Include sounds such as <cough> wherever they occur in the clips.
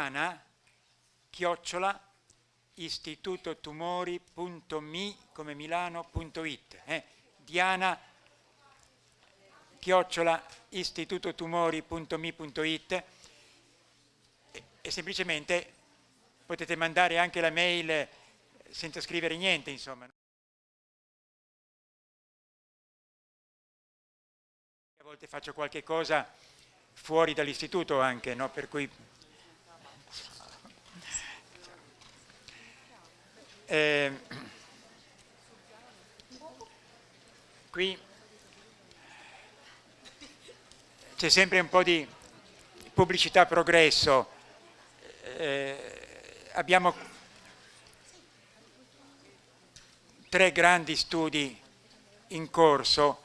scrivete a Diana, chiocciola, istitutotumori.mi come milano.it. Eh? Diana, chiocciola, istitutotumori.mi.it e, e semplicemente potete mandare anche la mail senza scrivere niente, insomma. A volte faccio qualche cosa fuori dall'istituto anche, no? per cui... Eh, qui c'è sempre un po' di pubblicità progresso. Eh, abbiamo tre grandi studi in corso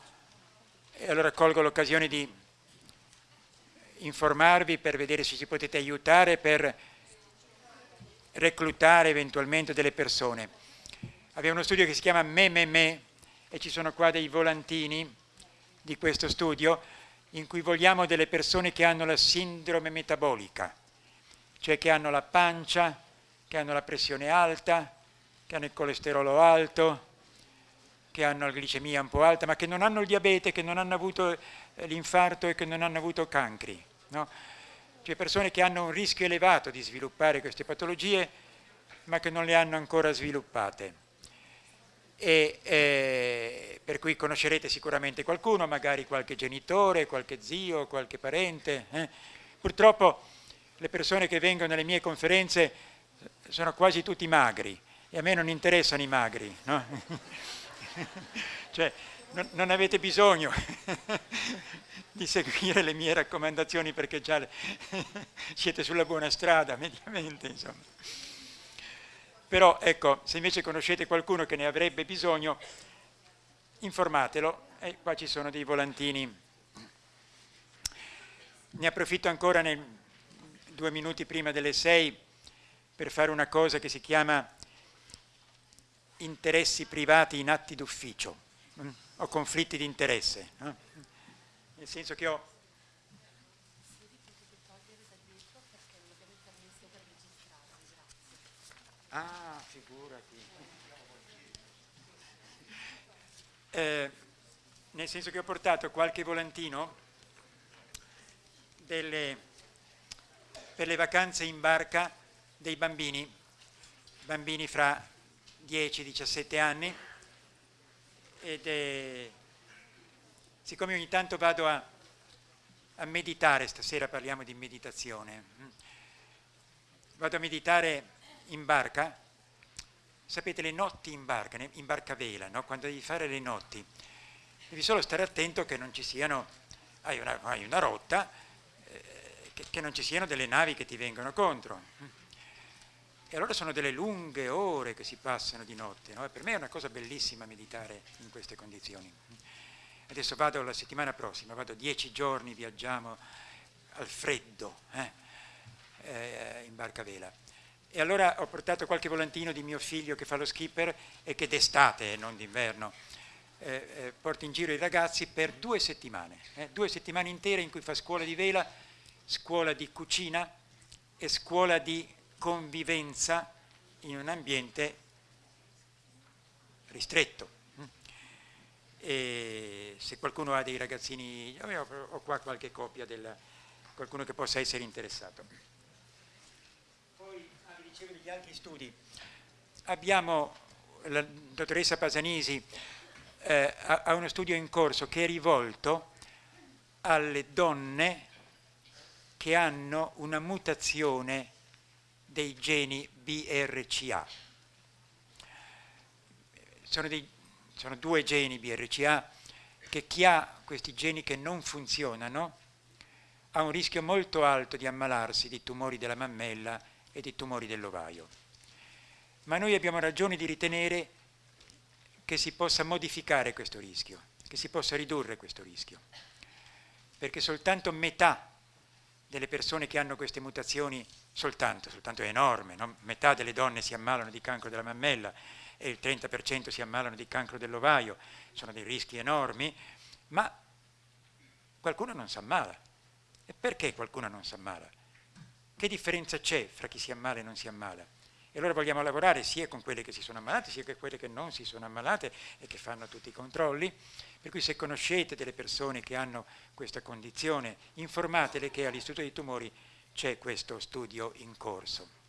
e allora colgo l'occasione di informarvi per vedere se ci potete aiutare per reclutare eventualmente delle persone. Abbiamo uno studio che si chiama Me Me Me e ci sono qua dei volantini di questo studio in cui vogliamo delle persone che hanno la sindrome metabolica, cioè che hanno la pancia, che hanno la pressione alta, che hanno il colesterolo alto, che hanno la glicemia un po' alta, ma che non hanno il diabete, che non hanno avuto eh, l'infarto e che non hanno avuto cancri. No? Cioè persone che hanno un rischio elevato di sviluppare queste patologie, ma che non le hanno ancora sviluppate. E, eh, per cui conoscerete sicuramente qualcuno, magari qualche genitore, qualche zio, qualche parente. Eh? Purtroppo le persone che vengono alle mie conferenze sono quasi tutti magri e a me non interessano i magri. No? <laughs> cioè, non, non, avete bisogno <laughs> di seguire le mie raccomandazioni perché già le, <laughs> siete sulla buona strada, mediamente, insomma. Però, ecco, se invece conoscete qualcuno che ne avrebbe bisogno, informatelo, e qua ci sono dei volantini. Ne approfitto ancora nei due minuti prima delle sei per fare una cosa che si chiama interessi privati in atti d'ufficio, mm? ho conflitti di interesse, no? Nel senso che ho Ah, figurati. Eh, nel senso che ho portato qualche volantino delle, per le vacanze in barca dei bambini, bambini fra 10-17 anni ed è, siccome ogni tanto vado a, a meditare, stasera parliamo di meditazione, mm, vado a meditare in barca, sapete le notti in barca, in barca vela, no? quando devi fare le notti, devi solo stare attento che non ci siano, hai una, hai una rotta, eh, che, che non ci siano delle navi che ti vengono contro mm. E allora sono delle lunghe ore che si passano di notte. No? per me è una cosa bellissima meditare in queste condizioni. Adesso vado la settimana prossima, vado dieci giorni, viaggiamo al freddo, eh? Eh, in barca vela. E allora ho portato qualche volantino di mio figlio che fa lo skipper e che d'estate non d'inverno eh, eh, porta in giro i ragazzi per due settimane, eh, due settimane intere in cui fa scuola di vela, scuola di cucina e scuola di convivenza in un ambiente ristretto. E se qualcuno ha dei ragazzini, ho qua qualche copia del qualcuno che possa essere interessato. Poi, ah, vi dicevo degli altri studi, abbiamo la dottoressa Pasanisi eh, ha uno studio in corso che è rivolto alle donne che hanno una mutazione dei geni BRCA. Sono, dei, sono due geni BRCA che chi ha questi geni che non funzionano ha un rischio molto alto di ammalarsi di tumori della mammella e di tumori dell'ovaio. Ma noi abbiamo ragione di ritenere che si possa modificare questo rischio, che si possa ridurre questo rischio, perché soltanto metà delle persone che hanno queste mutazioni soltanto, soltanto è enorme, no? metà delle donne si ammalano di cancro della mammella e il 30% si ammalano di cancro dell'ovaio, sono dei rischi enormi, ma qualcuno non si ammala E perché qualcuno non si ammala? Che differenza c'è fra chi si ammala e non si ammala? E allora vogliamo lavorare sia con quelle che si sono ammalate, sia con quelle che non si sono ammalate e che fanno tutti i controlli. Per cui se conoscete delle persone che hanno questa condizione, informatele che all'Istituto dei Tumori c'è questo studio in corso.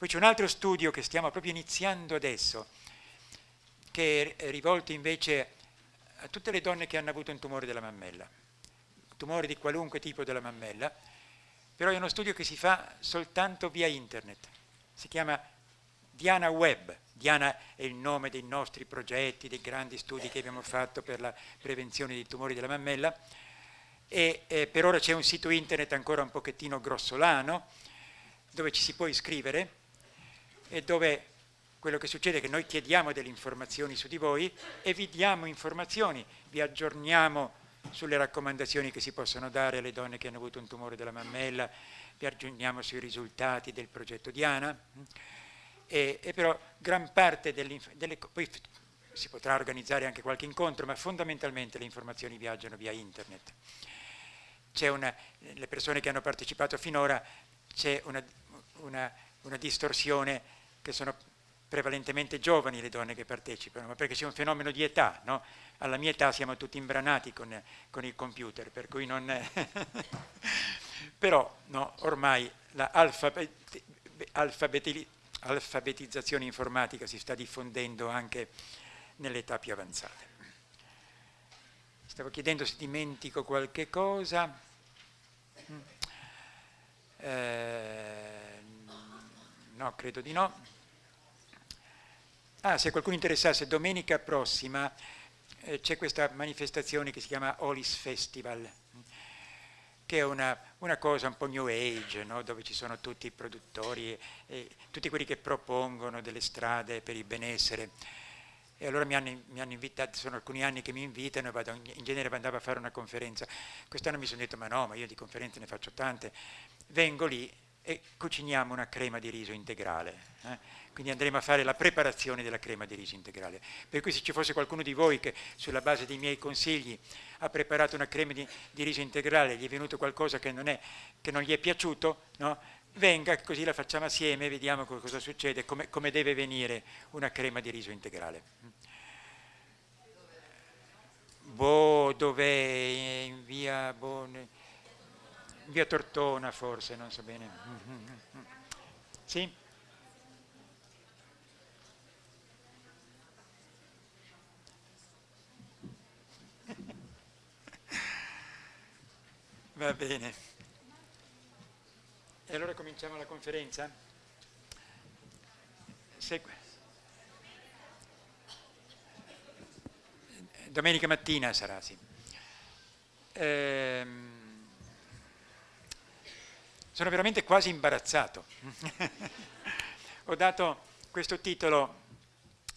Poi c'è un altro studio che stiamo proprio iniziando adesso, che è rivolto invece a tutte le donne che hanno avuto un tumore della mammella, tumore di qualunque tipo della mammella, però è uno studio che si fa soltanto via internet. Si chiama Diana Web. Diana è il nome dei nostri progetti, dei grandi studi che abbiamo fatto per la prevenzione dei tumori della mammella. E eh, per ora c'è un sito internet ancora un pochettino grossolano dove ci si può iscrivere e dove quello che succede è che noi chiediamo delle informazioni su di voi e vi diamo informazioni, vi aggiorniamo sulle raccomandazioni che si possono dare alle donne che hanno avuto un tumore della mammella, vi aggiorniamo sui risultati del progetto Diana, e, e però gran parte delle, delle poi si potrà organizzare anche qualche incontro, ma fondamentalmente le informazioni viaggiano via internet. Una, le persone che hanno partecipato finora, c'è una, una, una distorsione che sono prevalentemente giovani le donne che partecipano, ma perché c'è un fenomeno di età, no? Alla mia età siamo tutti imbranati con, con il computer, per cui non... <laughs> Però no, ormai l'alfabetizzazione informatica si sta diffondendo anche nell'età più avanzate. Stavo chiedendo se dimentico qualche cosa. Mm. Eh, no, credo di no. Ah, se qualcuno interessasse, domenica prossima eh, c'è questa manifestazione che si chiama Olis Festival che è una, una cosa un po' new age, no? dove ci sono tutti i produttori, e, e, tutti quelli che propongono delle strade per il benessere. E allora mi hanno, mi hanno, invitato, sono alcuni anni che mi invitano e vado, in genere andavo a fare una conferenza. Quest'anno mi sono detto, ma no, ma io di conferenze ne faccio tante. Vengo lì e cuciniamo una crema di riso integrale. Eh? quindi andremo a fare la preparazione della crema di riso integrale. Per cui se ci fosse qualcuno di voi che sulla base dei miei consigli ha preparato una crema di, di riso integrale, gli è venuto qualcosa che non, è, che non gli è piaciuto, no? venga così la facciamo assieme e vediamo cosa succede, come, come deve venire una crema di riso integrale. Boh, dov'è? In via, in via Tortona forse, non so bene. Sì? Va bene. E allora cominciamo la conferenza? Segue. Domenica mattina sarà, sì. Ehm, sono veramente quasi imbarazzato. <laughs> Ho dato questo titolo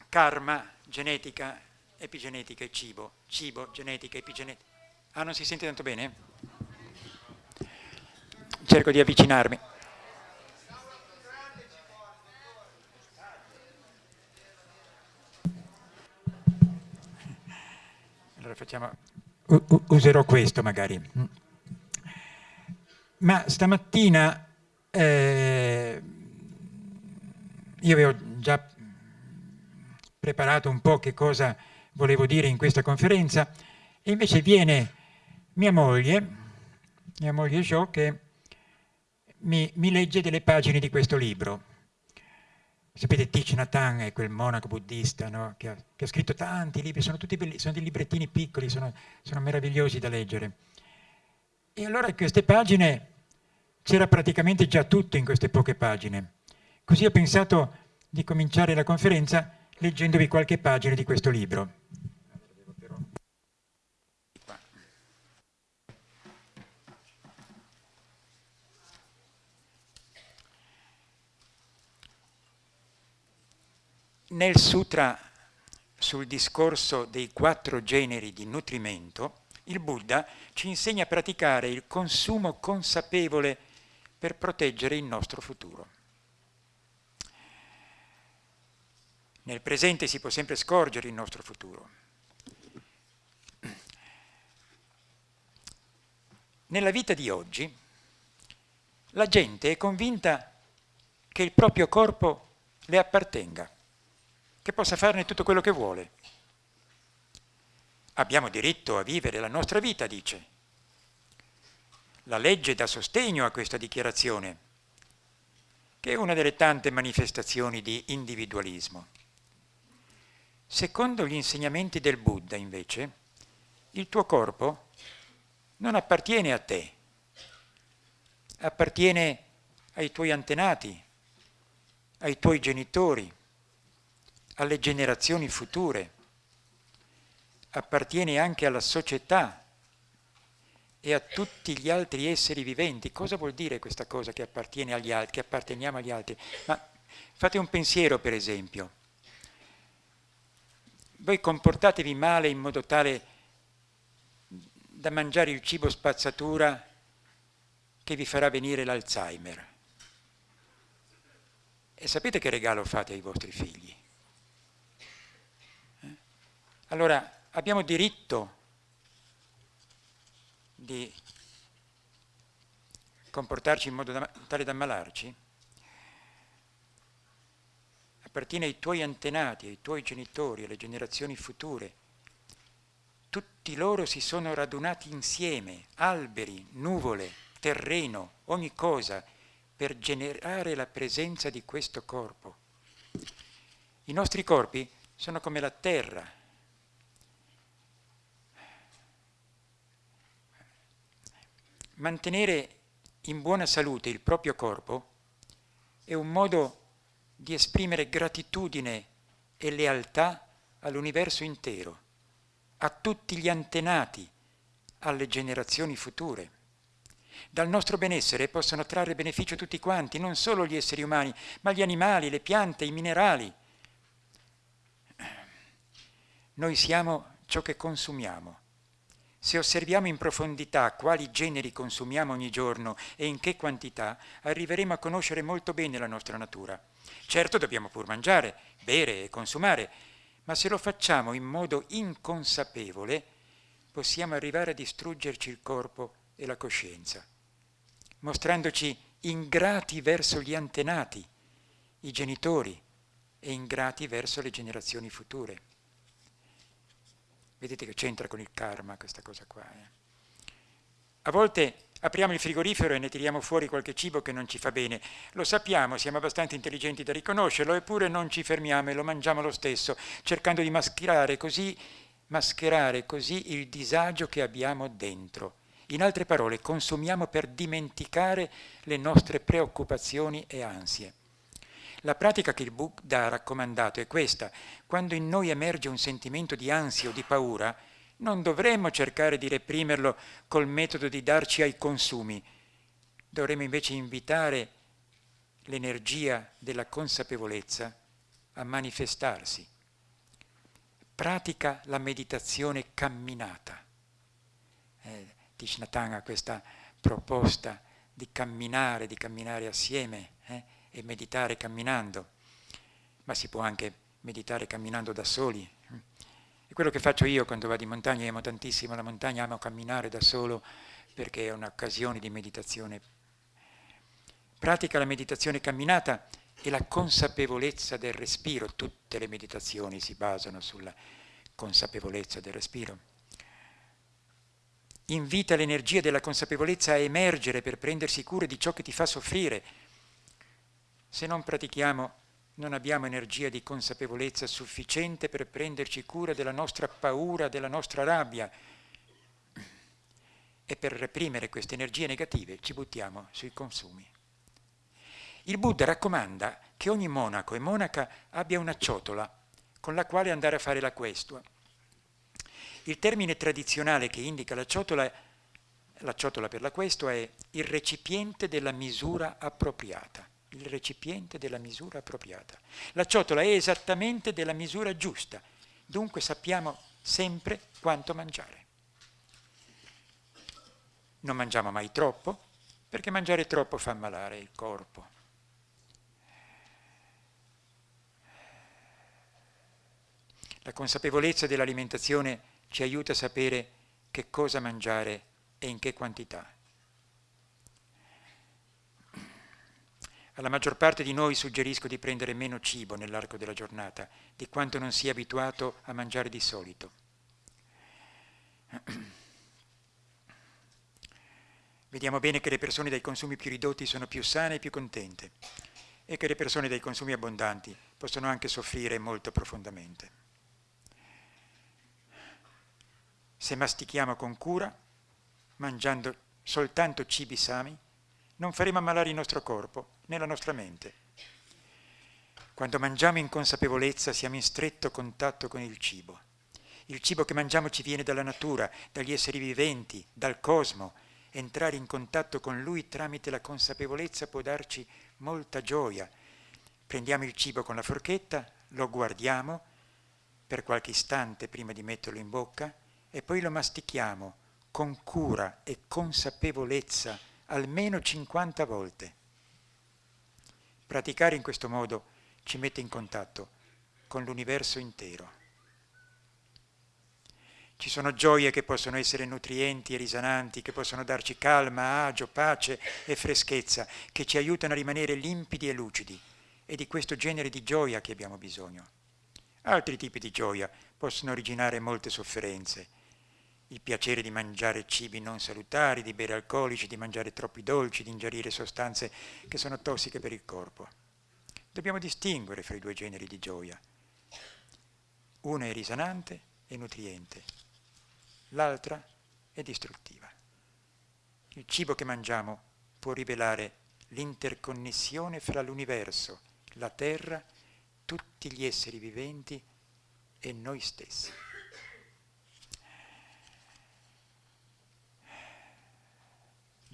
Karma, genetica, epigenetica e cibo. Cibo, genetica, epigenetica. Ah, non si sente tanto bene? cerco di avvicinarmi. Allora facciamo, userò questo magari. Ma stamattina eh, io avevo già preparato un po' che cosa volevo dire in questa conferenza e invece viene mia moglie, mia moglie Jo, che mi, mi legge delle pagine di questo libro. Sapete, Thich Nhat Hanh è quel monaco buddista no? che, ha, che, ha, scritto tanti libri, sono tutti belli, sono dei librettini piccoli, sono, sono meravigliosi da leggere. E allora queste pagine c'era praticamente già tutto in queste poche pagine. Così ho pensato di cominciare la conferenza leggendovi qualche pagina di questo libro. Nel sutra sul discorso dei quattro generi di nutrimento, il Buddha ci insegna a praticare il consumo consapevole per proteggere il nostro futuro. Nel presente si può sempre scorgere il nostro futuro. nella vita di oggi la gente è convinta che il proprio corpo le appartenga, che possa farne tutto quello che vuole. Abbiamo diritto a vivere la nostra vita, dice. La legge dà sostegno a questa dichiarazione, che è una delle tante manifestazioni di individualismo. Secondo gli insegnamenti del Buddha, invece, il tuo corpo non appartiene a te, appartiene ai tuoi antenati, ai tuoi genitori, alle generazioni future, appartiene anche alla società e a tutti gli altri esseri viventi. Cosa vuol dire questa cosa che appartiene agli altri, che apparteniamo agli altri? Ma fate un pensiero, per esempio. Voi comportatevi male in modo tale da mangiare il cibo spazzatura che vi farà venire l'Alzheimer. E sapete che regalo fate ai vostri figli? Eh? Allora, abbiamo diritto di comportarci in modo da, tale da ammalarci? Appartiene ai tuoi antenati, ai tuoi genitori, alle generazioni future. Tutti loro si sono radunati insieme, alberi, nuvole, terreno, ogni cosa, per generare la presenza di questo corpo. I nostri corpi sono come la terra. Mantenere in buona salute il proprio corpo è un modo di esprimere gratitudine e lealtà all'universo intero, a tutti gli antenati, alle generazioni future. Dal nostro benessere possono trarre beneficio tutti quanti, non solo gli esseri umani, ma gli animali, le piante, i minerali. Noi siamo ciò che consumiamo. Se osserviamo in profondità quali generi consumiamo ogni giorno e in che quantità, arriveremo a conoscere molto bene la nostra natura. Certo dobbiamo pur mangiare, bere e consumare, ma se lo facciamo in modo inconsapevole, possiamo arrivare a distruggerci il corpo e la coscienza, mostrandoci ingrati verso gli antenati, i genitori, e ingrati verso le generazioni future. Vedete che c'entra con il karma questa cosa qua. Eh? A volte apriamo il frigorifero e ne tiriamo fuori qualche cibo che non ci fa bene. Lo sappiamo, siamo abbastanza intelligenti da riconoscerlo, eppure non ci fermiamo e lo mangiamo lo stesso, cercando di mascherare così, mascherare così il disagio che abbiamo dentro in altre parole, consumiamo per dimenticare le nostre preoccupazioni e ansie. La pratica che il Buddha ha raccomandato è questa. Quando in noi emerge un sentimento di ansia o di paura, non dovremmo cercare di reprimerlo col metodo di darci ai consumi. Dovremmo invece invitare l'energia della consapevolezza a manifestarsi. Pratica la meditazione camminata. Eh, Tishnatang ha questa proposta di camminare, di camminare assieme eh, e meditare camminando, ma si può anche meditare camminando da soli. È quello che faccio io quando vado in montagna, amo tantissimo la montagna, amo camminare da solo perché è un'occasione di meditazione. Pratica la meditazione camminata e la consapevolezza del respiro, tutte le meditazioni si basano sulla consapevolezza del respiro invita l'energia della consapevolezza a emergere per prendersi cura di ciò che ti fa soffrire. Se non pratichiamo, non abbiamo energia di consapevolezza sufficiente per prenderci cura della nostra paura, della nostra rabbia. E per reprimere queste energie negative ci buttiamo sui consumi. Il Buddha raccomanda che ogni monaco e monaca abbia una ciotola con la quale andare a fare la questua il termine tradizionale che indica la ciotola, la ciotola per la questo è il recipiente della misura appropriata. Il recipiente della misura appropriata. La ciotola è esattamente della misura giusta, dunque sappiamo sempre quanto mangiare. Non mangiamo mai troppo, perché mangiare troppo fa ammalare il corpo. La consapevolezza dell'alimentazione ci aiuta a sapere che cosa mangiare e in che quantità. Alla maggior parte di noi suggerisco di prendere meno cibo nell'arco della giornata di quanto non sia abituato a mangiare di solito. <clears throat> Vediamo bene che le persone dai consumi più ridotti sono più sane e più contente e che le persone dai consumi abbondanti possono anche soffrire molto profondamente. Se mastichiamo con cura, mangiando soltanto cibi sani, non faremo ammalare il nostro corpo né la nostra mente. Quando mangiamo in consapevolezza siamo in stretto contatto con il cibo. Il cibo che mangiamo ci viene dalla natura, dagli esseri viventi, dal cosmo. Entrare in contatto con lui tramite la consapevolezza può darci molta gioia. Prendiamo il cibo con la forchetta, lo guardiamo per qualche istante prima di metterlo in bocca e poi lo mastichiamo con cura e consapevolezza almeno 50 volte. Praticare in questo modo ci mette in contatto con l'universo intero. Ci sono gioie che possono essere nutrienti e risananti, che possono darci calma, agio, pace e freschezza, che ci aiutano a rimanere limpidi e lucidi. È di questo genere di gioia che abbiamo bisogno. Altri tipi di gioia possono originare molte sofferenze. Il piacere di mangiare cibi non salutari, di bere alcolici, di mangiare troppi dolci, di ingerire sostanze che sono tossiche per il corpo. Dobbiamo distinguere fra i due generi di gioia. Uno è risanante e nutriente, l'altra è distruttiva. Il cibo che mangiamo può rivelare l'interconnessione fra l'universo, la terra, tutti gli esseri viventi e noi stessi.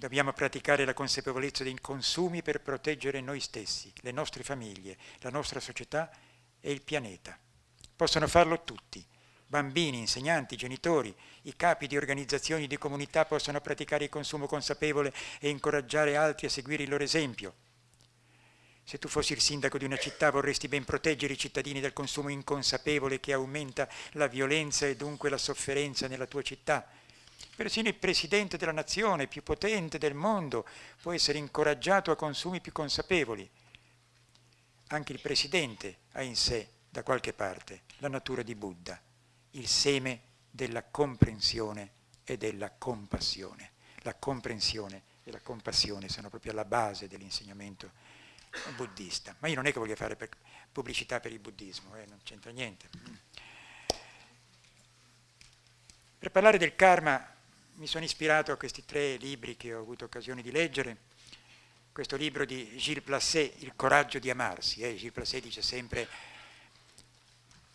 Dobbiamo praticare la consapevolezza dei consumi per proteggere noi stessi, le nostre famiglie, la nostra società e il pianeta. Possono farlo tutti, bambini, insegnanti, genitori, i capi di organizzazioni di comunità possono praticare il consumo consapevole e incoraggiare altri a seguire il loro esempio. Se tu fossi il sindaco di una città vorresti ben proteggere i cittadini dal consumo inconsapevole che aumenta la violenza e dunque la sofferenza nella tua città. Persino il presidente della nazione più potente del mondo può essere incoraggiato a consumi più consapevoli. Anche il presidente ha in sé, da qualche parte, la natura di Buddha il seme della comprensione e della compassione. La comprensione e la compassione sono proprio alla base dell'insegnamento buddista. Ma io non è che voglio fare pubblicità per il buddismo, eh, non c'entra niente. Per parlare del karma mi sono ispirato a questi tre libri che ho avuto occasione di leggere. Questo libro di Gilles Placet, Il coraggio di amarsi. Eh? Gilles Placet dice sempre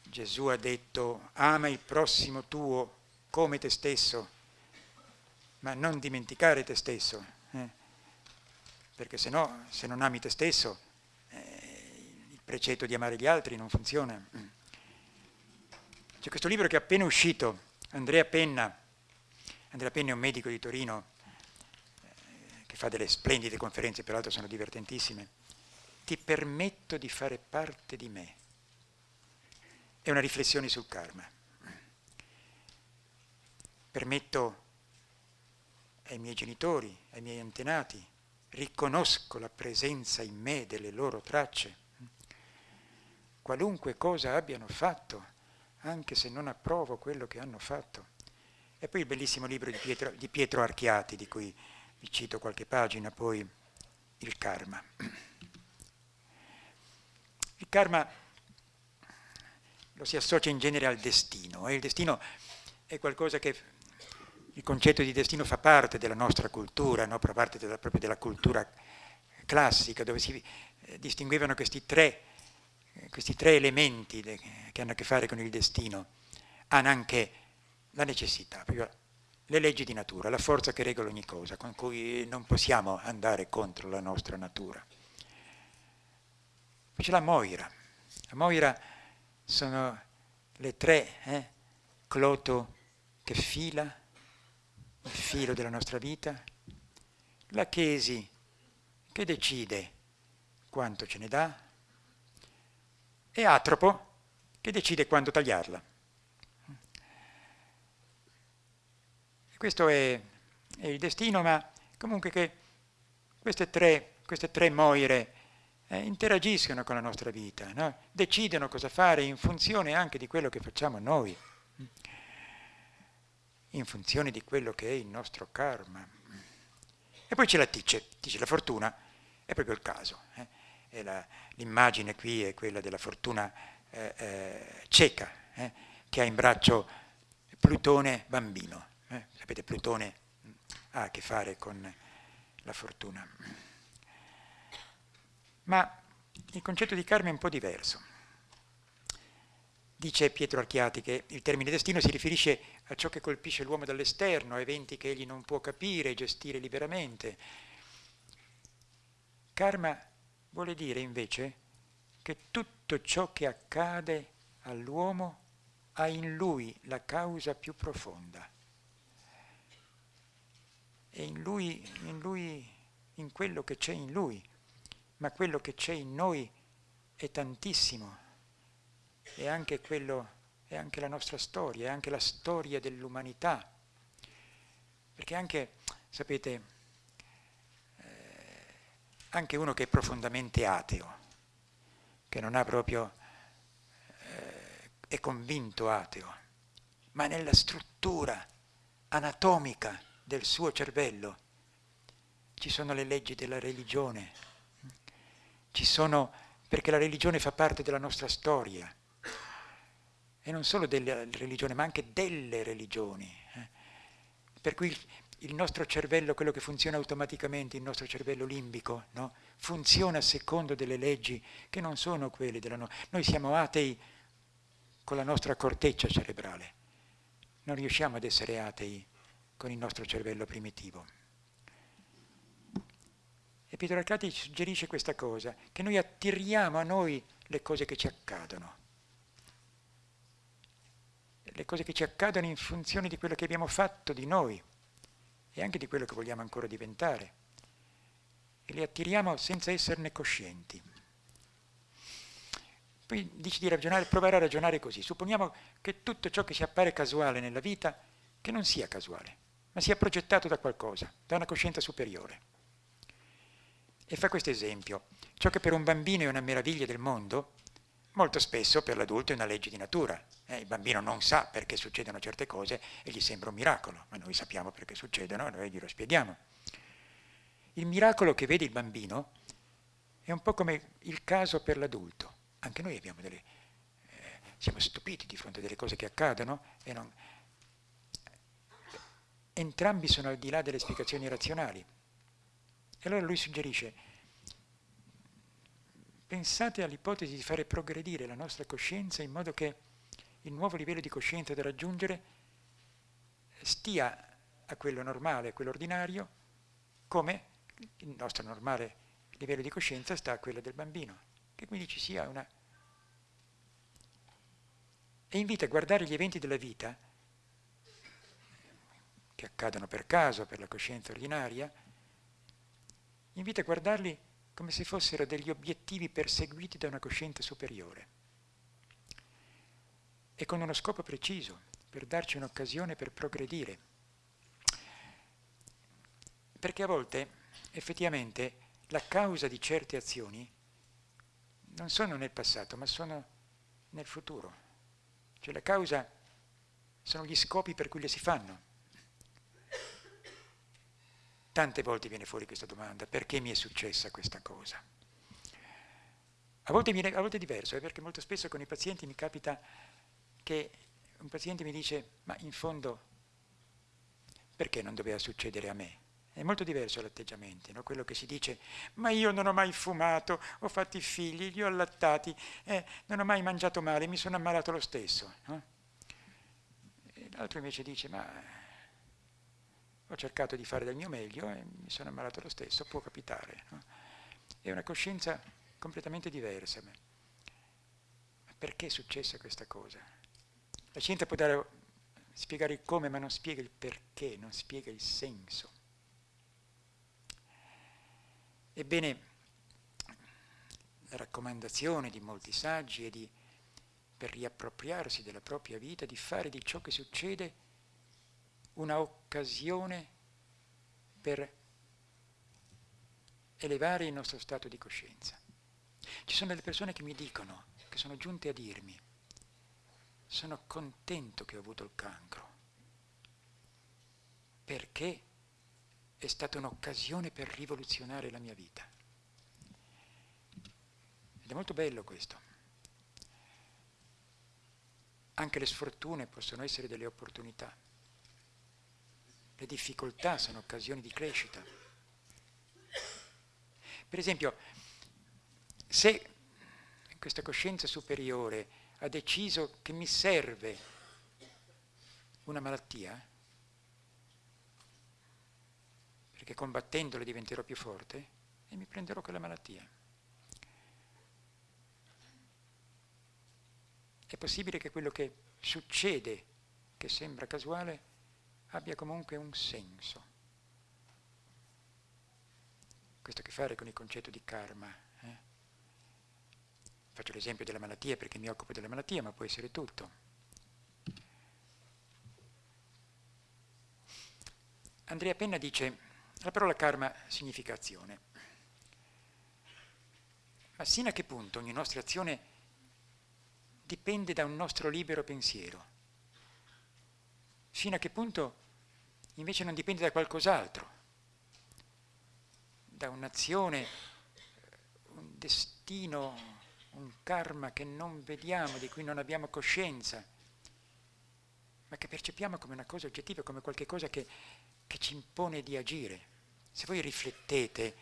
Gesù ha detto ama il prossimo tuo come te stesso, ma non dimenticare te stesso, eh? perché se no, se non ami te stesso, eh, il precetto di amare gli altri non funziona. C'è questo libro che è appena uscito, Andrea Penna, Andrea Penna è un medico di Torino eh, che fa delle splendide conferenze, peraltro sono divertentissime, ti permetto di fare parte di me. È una riflessione sul karma. Permetto ai miei genitori, ai miei antenati, riconosco la presenza in me delle loro tracce, qualunque cosa abbiano fatto, anche se non approvo quello che hanno fatto. E poi il bellissimo libro di Pietro, di Pietro Archiati, di cui vi cito qualche pagina, poi il karma. Il karma lo si associa in genere al destino. E il destino è qualcosa che, il concetto di destino fa parte della nostra cultura, no? fa parte della, proprio della cultura classica, dove si eh, distinguevano questi tre, questi tre elementi che hanno a che fare con il destino. Hanno anche la necessità, le leggi di natura, la forza che regola ogni cosa, con cui non possiamo andare contro la nostra natura. Poi c'è la Moira. La Moira sono le tre, eh? Cloto che fila, il filo della nostra vita, la Chesi che decide quanto ce ne dà e Atropo che decide quando tagliarla. Questo è, è il destino, ma comunque che queste tre, queste tre moire eh, interagiscono con la nostra vita, no? decidono cosa fare in funzione anche di quello che facciamo noi, in funzione di quello che è il nostro karma. E poi c'è la tice, dice la fortuna, è proprio il caso. Eh? L'immagine qui è quella della fortuna eh, eh, cieca, eh, che ha in braccio Plutone bambino. Eh? Sapete, Plutone ha a che fare con la fortuna. Ma il concetto di karma è un po' diverso. Dice Pietro Archiati che il termine destino si riferisce a ciò che colpisce l'uomo dall'esterno, a eventi che egli non può capire e gestire liberamente. Karma vuole dire invece che tutto ciò che accade all'uomo ha in lui la causa più profonda. E in lui, in lui, in quello che c'è in lui, ma quello che c'è in noi è tantissimo, è anche, quello, è anche la nostra storia, è anche la storia dell'umanità. Perché anche, sapete, anche uno che è profondamente ateo, che non ha proprio, eh, è convinto ateo, ma nella struttura anatomica del suo cervello ci sono le leggi della religione, ci sono, perché la religione fa parte della nostra storia, e non solo della religione, ma anche delle religioni. Eh. Per cui il, nostro cervello, quello che funziona automaticamente, il nostro cervello limbico, no? funziona secondo delle leggi che non sono quelle della nostra. Noi siamo atei con la nostra corteccia cerebrale, non riusciamo ad essere atei con il nostro cervello primitivo. E Pietro Arcati suggerisce questa cosa, che noi attiriamo a noi le cose che ci accadono. Le cose che ci accadono in funzione di quello che abbiamo fatto di noi e anche di quello che vogliamo ancora diventare. E le attiriamo senza esserne coscienti. Poi dice di ragionare, provare a ragionare così. Supponiamo che tutto ciò che ci appare casuale nella vita, che non sia casuale, ma sia progettato da qualcosa, da una coscienza superiore. E fa questo esempio. Ciò che per un bambino è una meraviglia del mondo, molto spesso per l'adulto è una legge di natura. Eh, il bambino non sa perché succedono certe cose e gli sembra un miracolo, ma noi sappiamo perché succedono e noi glielo spieghiamo. Il miracolo che vede il bambino è un po' come il caso per l'adulto. Anche noi delle, eh, siamo stupiti di fronte a delle cose che accadono e non... Entrambi sono al di là delle spiegazioni razionali. E allora lui suggerisce, pensate all'ipotesi di fare progredire la nostra coscienza in modo che il nuovo livello di coscienza da raggiungere stia a quello normale, a quello ordinario, come il nostro normale livello di coscienza sta a quello del bambino, che quindi ci sia una... E invita a guardare gli eventi della vita, che accadono per caso, per la coscienza ordinaria, invita a guardarli come se fossero degli obiettivi perseguiti da una coscienza superiore e con uno scopo preciso, per darci un'occasione per progredire. Perché a volte effettivamente la causa di certe azioni non sono nel passato, ma sono nel futuro. Cioè la causa sono gli scopi per cui le si fanno. Tante volte viene fuori questa domanda, perché mi è successa questa cosa? A volte, viene, a volte è diverso, eh, perché molto spesso con i pazienti mi capita che un paziente mi dice, ma in fondo perché non doveva succedere a me? È molto diverso l'atteggiamento, no? quello che si dice, ma io non ho mai fumato, ho fatto i figli, li ho allattati, eh, non ho mai mangiato male, mi sono ammalato lo stesso. No? L'altro invece dice, ma ho cercato di fare del mio meglio e mi sono ammalato lo stesso, può capitare. No? È una coscienza completamente diversa. Ma perché è successa questa cosa? La scienza può dare, spiegare il come, ma non spiega il perché, non spiega il senso. Ebbene, la raccomandazione di molti saggi è di, per riappropriarsi della propria vita, di fare di ciò che succede una occasione per elevare il nostro stato di coscienza. Ci sono delle persone che mi dicono, che sono giunte a dirmi, sono contento che ho avuto il cancro, perché è stata un'occasione per rivoluzionare la mia vita. Ed è molto bello questo. Anche le sfortune possono essere delle opportunità. Le difficoltà sono occasioni di crescita. Per esempio, se questa coscienza superiore ha deciso che mi serve una malattia, perché combattendola diventerò più forte, e mi prenderò quella malattia. È possibile che quello che succede, che sembra casuale, abbia comunque un senso. Questo ha a che fare con il concetto di karma. Eh? Faccio l'esempio della malattia perché mi occupo della malattia, ma può essere tutto. Andrea Penna dice, la parola karma significa azione. Ma sino a che punto ogni nostra azione dipende da un nostro libero pensiero? Fino a che punto invece non dipende da qualcos'altro, da un'azione, un destino, un karma che non vediamo, di cui non abbiamo coscienza, ma che percepiamo come una cosa oggettiva, come qualcosa che, che ci impone di agire. Se voi riflettete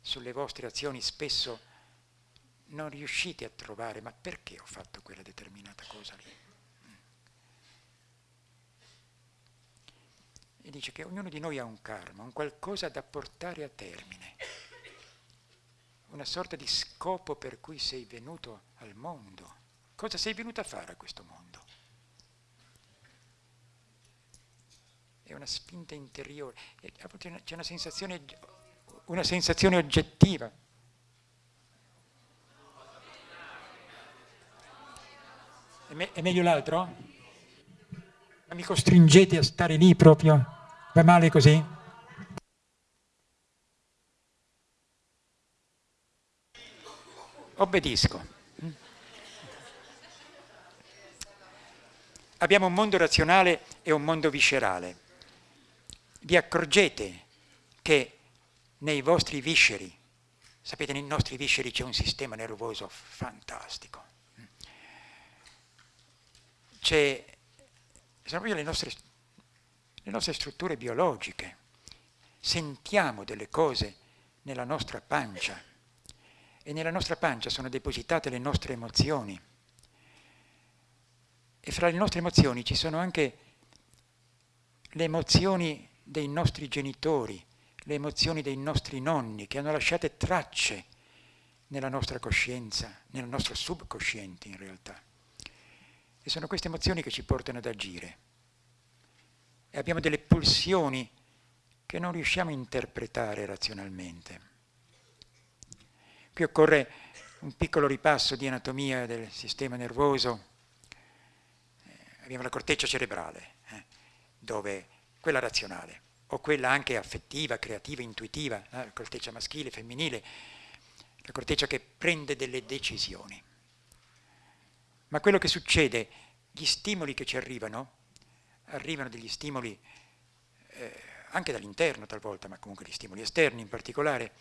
sulle vostre azioni spesso non riuscite a trovare ma perché ho fatto quella determinata cosa lì. E dice che ognuno di noi ha un karma, un qualcosa da portare a termine, una sorta di scopo per cui sei venuto al mondo. Cosa sei venuto a fare a questo mondo? È una spinta interiore, c'è una sensazione, una sensazione oggettiva È, me- è meglio l'altro? Ma mi costringete a stare lì proprio? Va male così? Obbedisco. Abbiamo un mondo razionale e un mondo viscerale. Vi accorgete che nei vostri visceri, sapete nei nostri visceri c'è un sistema nervoso fantastico, c'è, sono proprio le nostre, le nostre strutture biologiche. Sentiamo delle cose nella nostra pancia e nella nostra pancia sono depositate le nostre emozioni. E fra le nostre emozioni ci sono anche le emozioni dei nostri genitori, le emozioni dei nostri nonni che hanno lasciato tracce nella nostra coscienza, nel nostro subconsciente in realtà. Sono queste emozioni che ci portano ad agire. E abbiamo delle pulsioni che non riusciamo a interpretare razionalmente. Qui occorre un piccolo ripasso di anatomia del sistema nervoso. Eh, abbiamo la corteccia cerebrale, eh, dove quella razionale, o quella anche affettiva, creativa, intuitiva, eh, la corteccia maschile, femminile, la corteccia che prende delle decisioni. Ma quello che succede, gli stimoli che ci arrivano, arrivano degli stimoli eh, anche dall'interno talvolta, ma comunque gli stimoli esterni in particolare,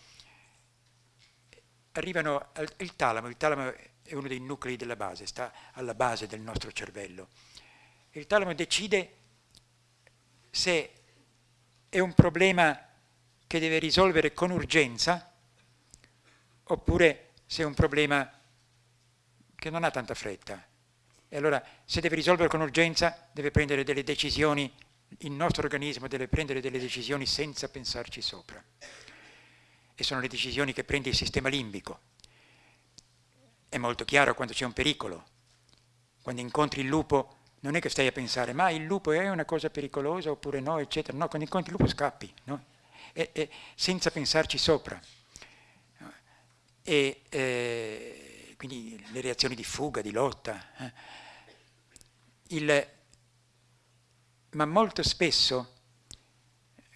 arrivano al il talamo, il talamo è uno dei nuclei della base, sta alla base del nostro cervello. Il talamo decide se è un problema che deve risolvere con urgenza oppure se è un problema che non ha tanta fretta. E allora se deve risolvere con urgenza deve prendere delle decisioni, il nostro organismo deve prendere delle decisioni senza pensarci sopra. E sono le decisioni che prende il sistema limbico. È molto chiaro quando c'è un pericolo. Quando incontri il lupo non è che stai a pensare ma il lupo è una cosa pericolosa oppure no, eccetera. No, quando incontri il lupo scappi, no? e, e, senza pensarci sopra. E, eh, quindi le reazioni di fuga, di lotta. Eh. Il, ma molto spesso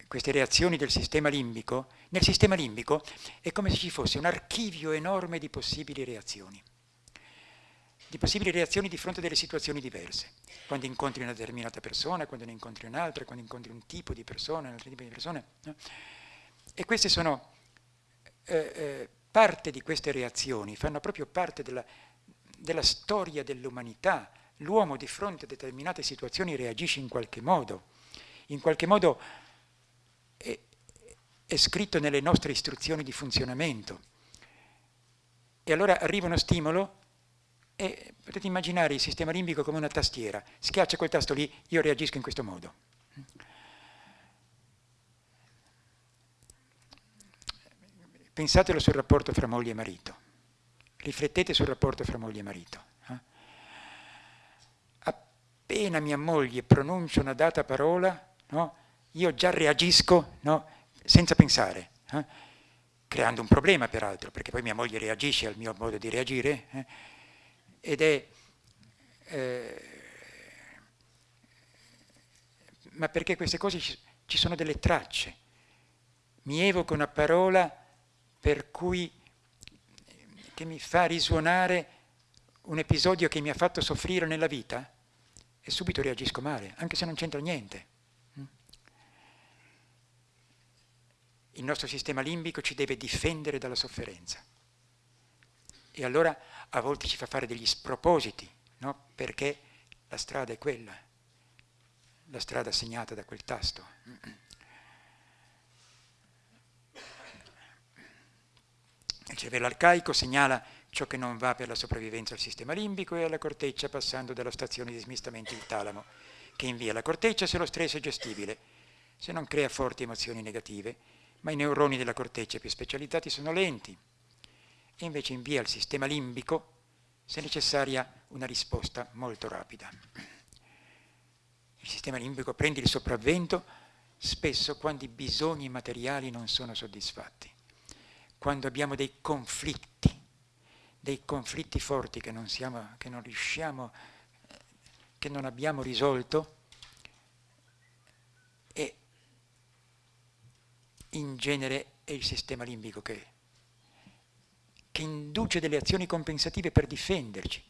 queste reazioni del sistema limbico Nel sistema limbico è come se ci fosse un archivio enorme di possibili reazioni, di possibili reazioni di fronte a delle situazioni diverse. Quando incontri una determinata persona, quando ne incontri un'altra, quando incontri un tipo di persona, un altro tipo di persone. No? E queste sono eh, eh, parte di queste reazioni, fanno proprio parte della, della storia dell'umanità. L'uomo di fronte a determinate situazioni reagisce in qualche modo, in qualche modo è, è scritto nelle nostre istruzioni di funzionamento. E allora arriva uno stimolo e potete immaginare il sistema limbico come una tastiera. Schiaccia quel tasto lì, io reagisco in questo modo. Pensatelo sul rapporto fra moglie e marito. Riflettete sul rapporto fra moglie e marito. Eh? Appena mia moglie pronuncia una data parola, no? io già reagisco no? senza pensare, eh? creando un problema peraltro, perché poi mia moglie reagisce al mio modo di reagire, eh? ed è... Eh, ma perché queste cose ci, sono delle tracce. Mi evoca una parola per cui che mi fa risuonare un episodio che mi ha fatto soffrire nella vita e subito reagisco male, anche se non c'entra niente. Il nostro sistema limbico ci deve difendere dalla sofferenza. E allora a volte ci fa fare degli spropositi, no? perché la strada è quella, la strada segnata da quel tasto. Il cervello arcaico segnala ciò che non va per la sopravvivenza al sistema limbico e alla corteccia passando dalla stazione di smistamento il talamo, che invia la corteccia se lo stress è gestibile, se non crea forti emozioni negative, ma i neuroni della corteccia più specializzati sono lenti e invece invia al sistema limbico se necessaria una risposta molto rapida. Il sistema limbico prende il sopravvento spesso quando i bisogni materiali non sono soddisfatti quando abbiamo dei conflitti, dei conflitti forti che non, siamo, che non riusciamo, che non abbiamo risolto e in genere è il sistema limbico che, che induce delle azioni compensative per difenderci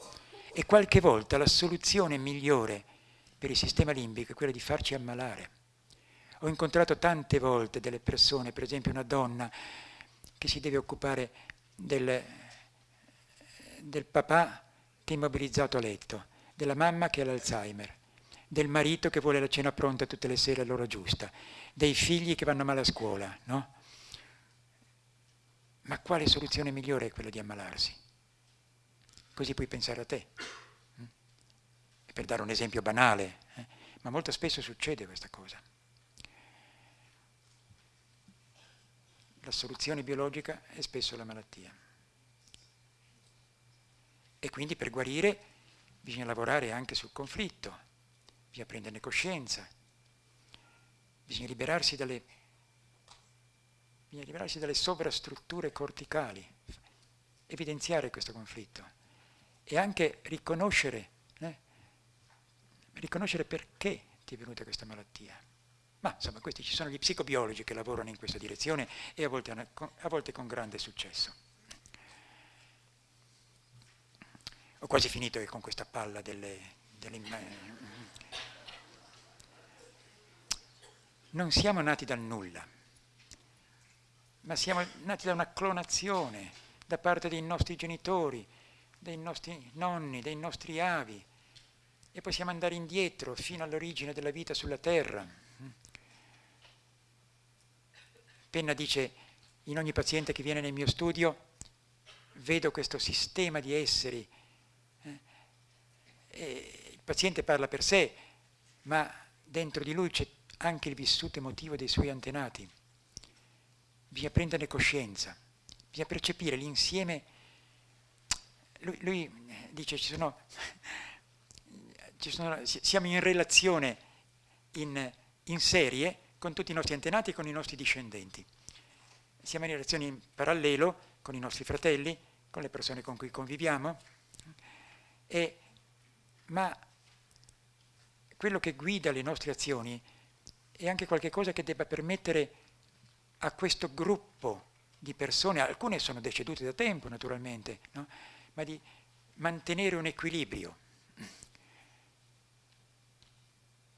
e qualche volta la soluzione migliore per il sistema limbico è quella di farci ammalare. Ho incontrato tante volte delle persone, per esempio una donna che si deve occupare del, del papà che è immobilizzato a letto, della mamma che ha l'Alzheimer, del marito che vuole la cena pronta tutte le sere all'ora giusta, dei figli che vanno male a scuola, no? Ma quale soluzione migliore è quella di ammalarsi? Così puoi pensare a te. Mm? Per dare un esempio banale, eh? ma molto spesso succede questa cosa. La soluzione biologica è spesso la malattia. E quindi per guarire bisogna lavorare anche sul conflitto, bisogna prenderne coscienza, bisogna liberarsi dalle, bisogna liberarsi dalle sovrastrutture corticali, evidenziare questo conflitto e anche riconoscere, eh, riconoscere perché ti è venuta questa malattia. Ma insomma, questi ci sono gli psicobiologi che lavorano in questa direzione e a volte, a volte con grande successo. Ho quasi finito con questa palla delle, delle non siamo nati dal nulla, ma siamo nati da una clonazione da parte dei nostri genitori, dei nostri nonni, dei nostri avi, e possiamo andare indietro fino all'origine della vita sulla Terra. Penna dice, in ogni paziente che viene nel mio studio vedo questo sistema di esseri. Eh, il paziente parla per sé, ma dentro di lui c'è anche il vissuto emotivo dei suoi antenati. Bisogna prenderne coscienza, bisogna percepire l'insieme. Lui, lui, dice, ci sono, ci sono, siamo in relazione in, in serie con tutti i nostri antenati e con i nostri discendenti. Siamo in relazione in parallelo con i nostri fratelli, con le persone con cui conviviamo, e, ma quello che guida le nostre azioni è anche qualcosa che debba permettere a questo gruppo di persone, alcune sono decedute da tempo naturalmente, no? ma di mantenere un equilibrio.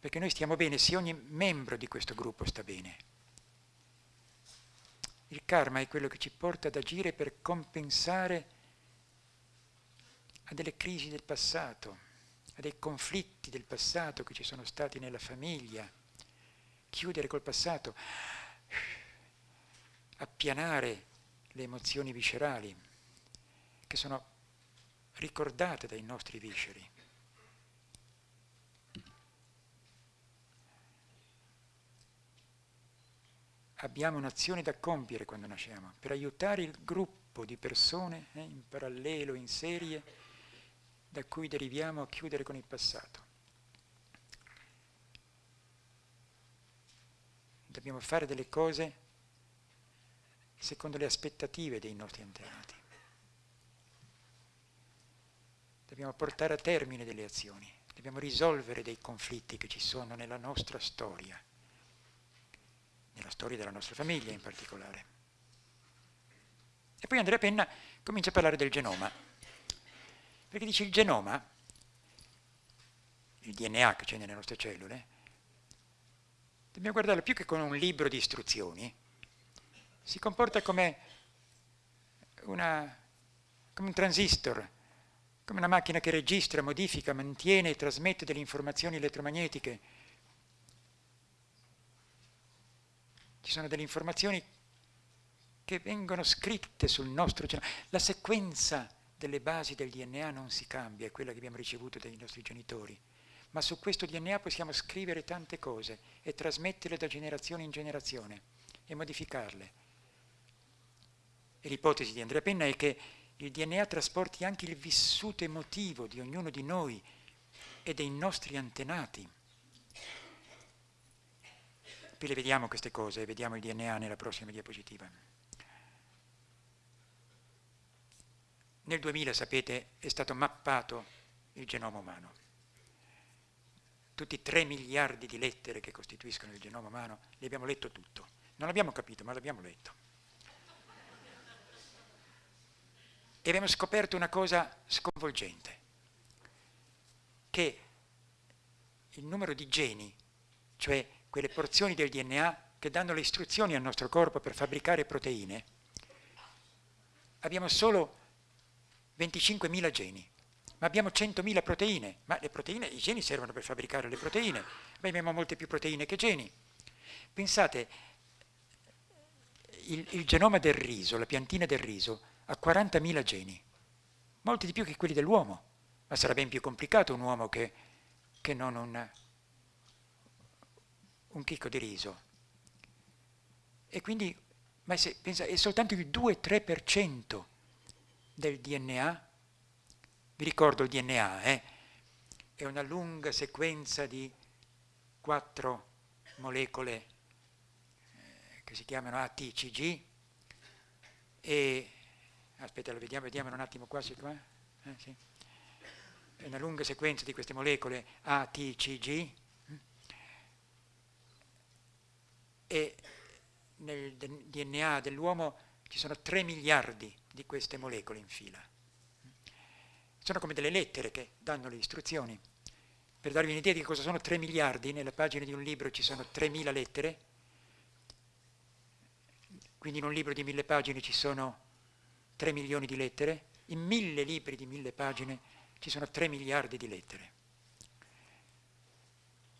Perché noi stiamo bene se ogni membro di questo gruppo sta bene. Il karma è quello che ci porta ad agire per compensare a delle crisi del passato, a dei conflitti del passato che ci sono stati nella famiglia, chiudere col passato, appianare le emozioni viscerali che sono ricordate dai nostri visceri. Abbiamo un'azione da compiere quando nasciamo per aiutare il gruppo di persone eh, in parallelo, in serie, da cui deriviamo a chiudere con il passato. Dobbiamo fare delle cose secondo le aspettative dei nostri antenati. Dobbiamo portare a termine delle azioni, dobbiamo risolvere dei conflitti che ci sono nella nostra storia, nella storia della nostra famiglia in particolare. E poi Andrea Penna comincia a parlare del genoma. Perché dice il genoma, il DNA che c'è nelle nostre cellule, dobbiamo guardarlo più che come un libro di istruzioni, si comporta come, una, come un transistor, come una macchina che registra, modifica, mantiene e trasmette delle informazioni elettromagnetiche. Ci sono delle informazioni che vengono scritte sul nostro genoma. La sequenza delle basi del DNA non si cambia, è quella che abbiamo ricevuto dai nostri genitori, ma su questo DNA possiamo scrivere tante cose e trasmetterle da generazione in generazione e modificarle. E l'ipotesi di Andrea Penna è che il DNA trasporti anche il vissuto emotivo di ognuno di noi e dei nostri antenati. Poi le vediamo queste cose, vediamo il DNA nella prossima diapositiva. Nel 2000, sapete, è stato mappato il genoma umano. Tutti i 3 miliardi di lettere che costituiscono il genoma umano, li abbiamo letto tutto. Non l'abbiamo capito, ma l'abbiamo letto. E abbiamo scoperto una cosa sconvolgente, che il numero di geni, cioè quelle porzioni del DNA che danno le istruzioni al nostro corpo per fabbricare proteine, abbiamo solo 25.000 geni, ma abbiamo 100.000 proteine, ma le proteine, i geni servono per fabbricare le proteine, ma abbiamo molte più proteine che geni. Pensate, il, il genoma del riso, la piantina del riso, ha 40.000 geni, molti di più che quelli dell'uomo, ma sarà ben più complicato un uomo che, che non un, un chicco di riso. E quindi, ma se, pensa, è soltanto il 2-3% del DNA, vi ricordo il DNA, eh? è una lunga sequenza di quattro molecole eh, che si chiamano ATCG e, aspetta, lo vediamo, vediamo un attimo qua, qua eh, sì. è una lunga sequenza di queste molecole ATCG e nel DNA dell'uomo ci sono 3 miliardi di queste molecole in fila. Sono come delle lettere che danno le istruzioni. Per darvi un'idea di cosa sono 3 miliardi, nella pagina di un libro ci sono 3.000 lettere, quindi in un libro di mille pagine ci sono 3 milioni di lettere, in mille libri di mille pagine ci sono 3 miliardi di lettere.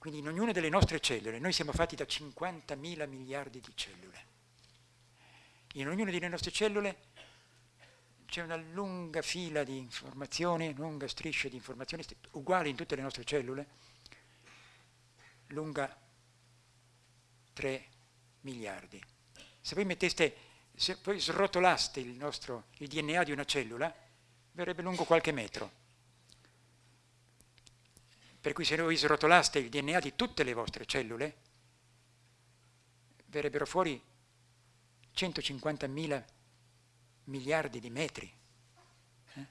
Quindi in ognuna delle nostre cellule, noi siamo fatti da 50.000 miliardi di cellule. In ognuna delle nostre cellule c'è una lunga fila di informazioni, lunga striscia di informazioni, uguali in tutte le nostre cellule, lunga 3 miliardi. Se voi metteste, se poi srotolaste il, nostro, il DNA di una cellula, verrebbe lungo qualche metro. Per cui se voi srotolaste il DNA di tutte le vostre cellule, verrebbero fuori 150.000 miliardi di metri. Eh?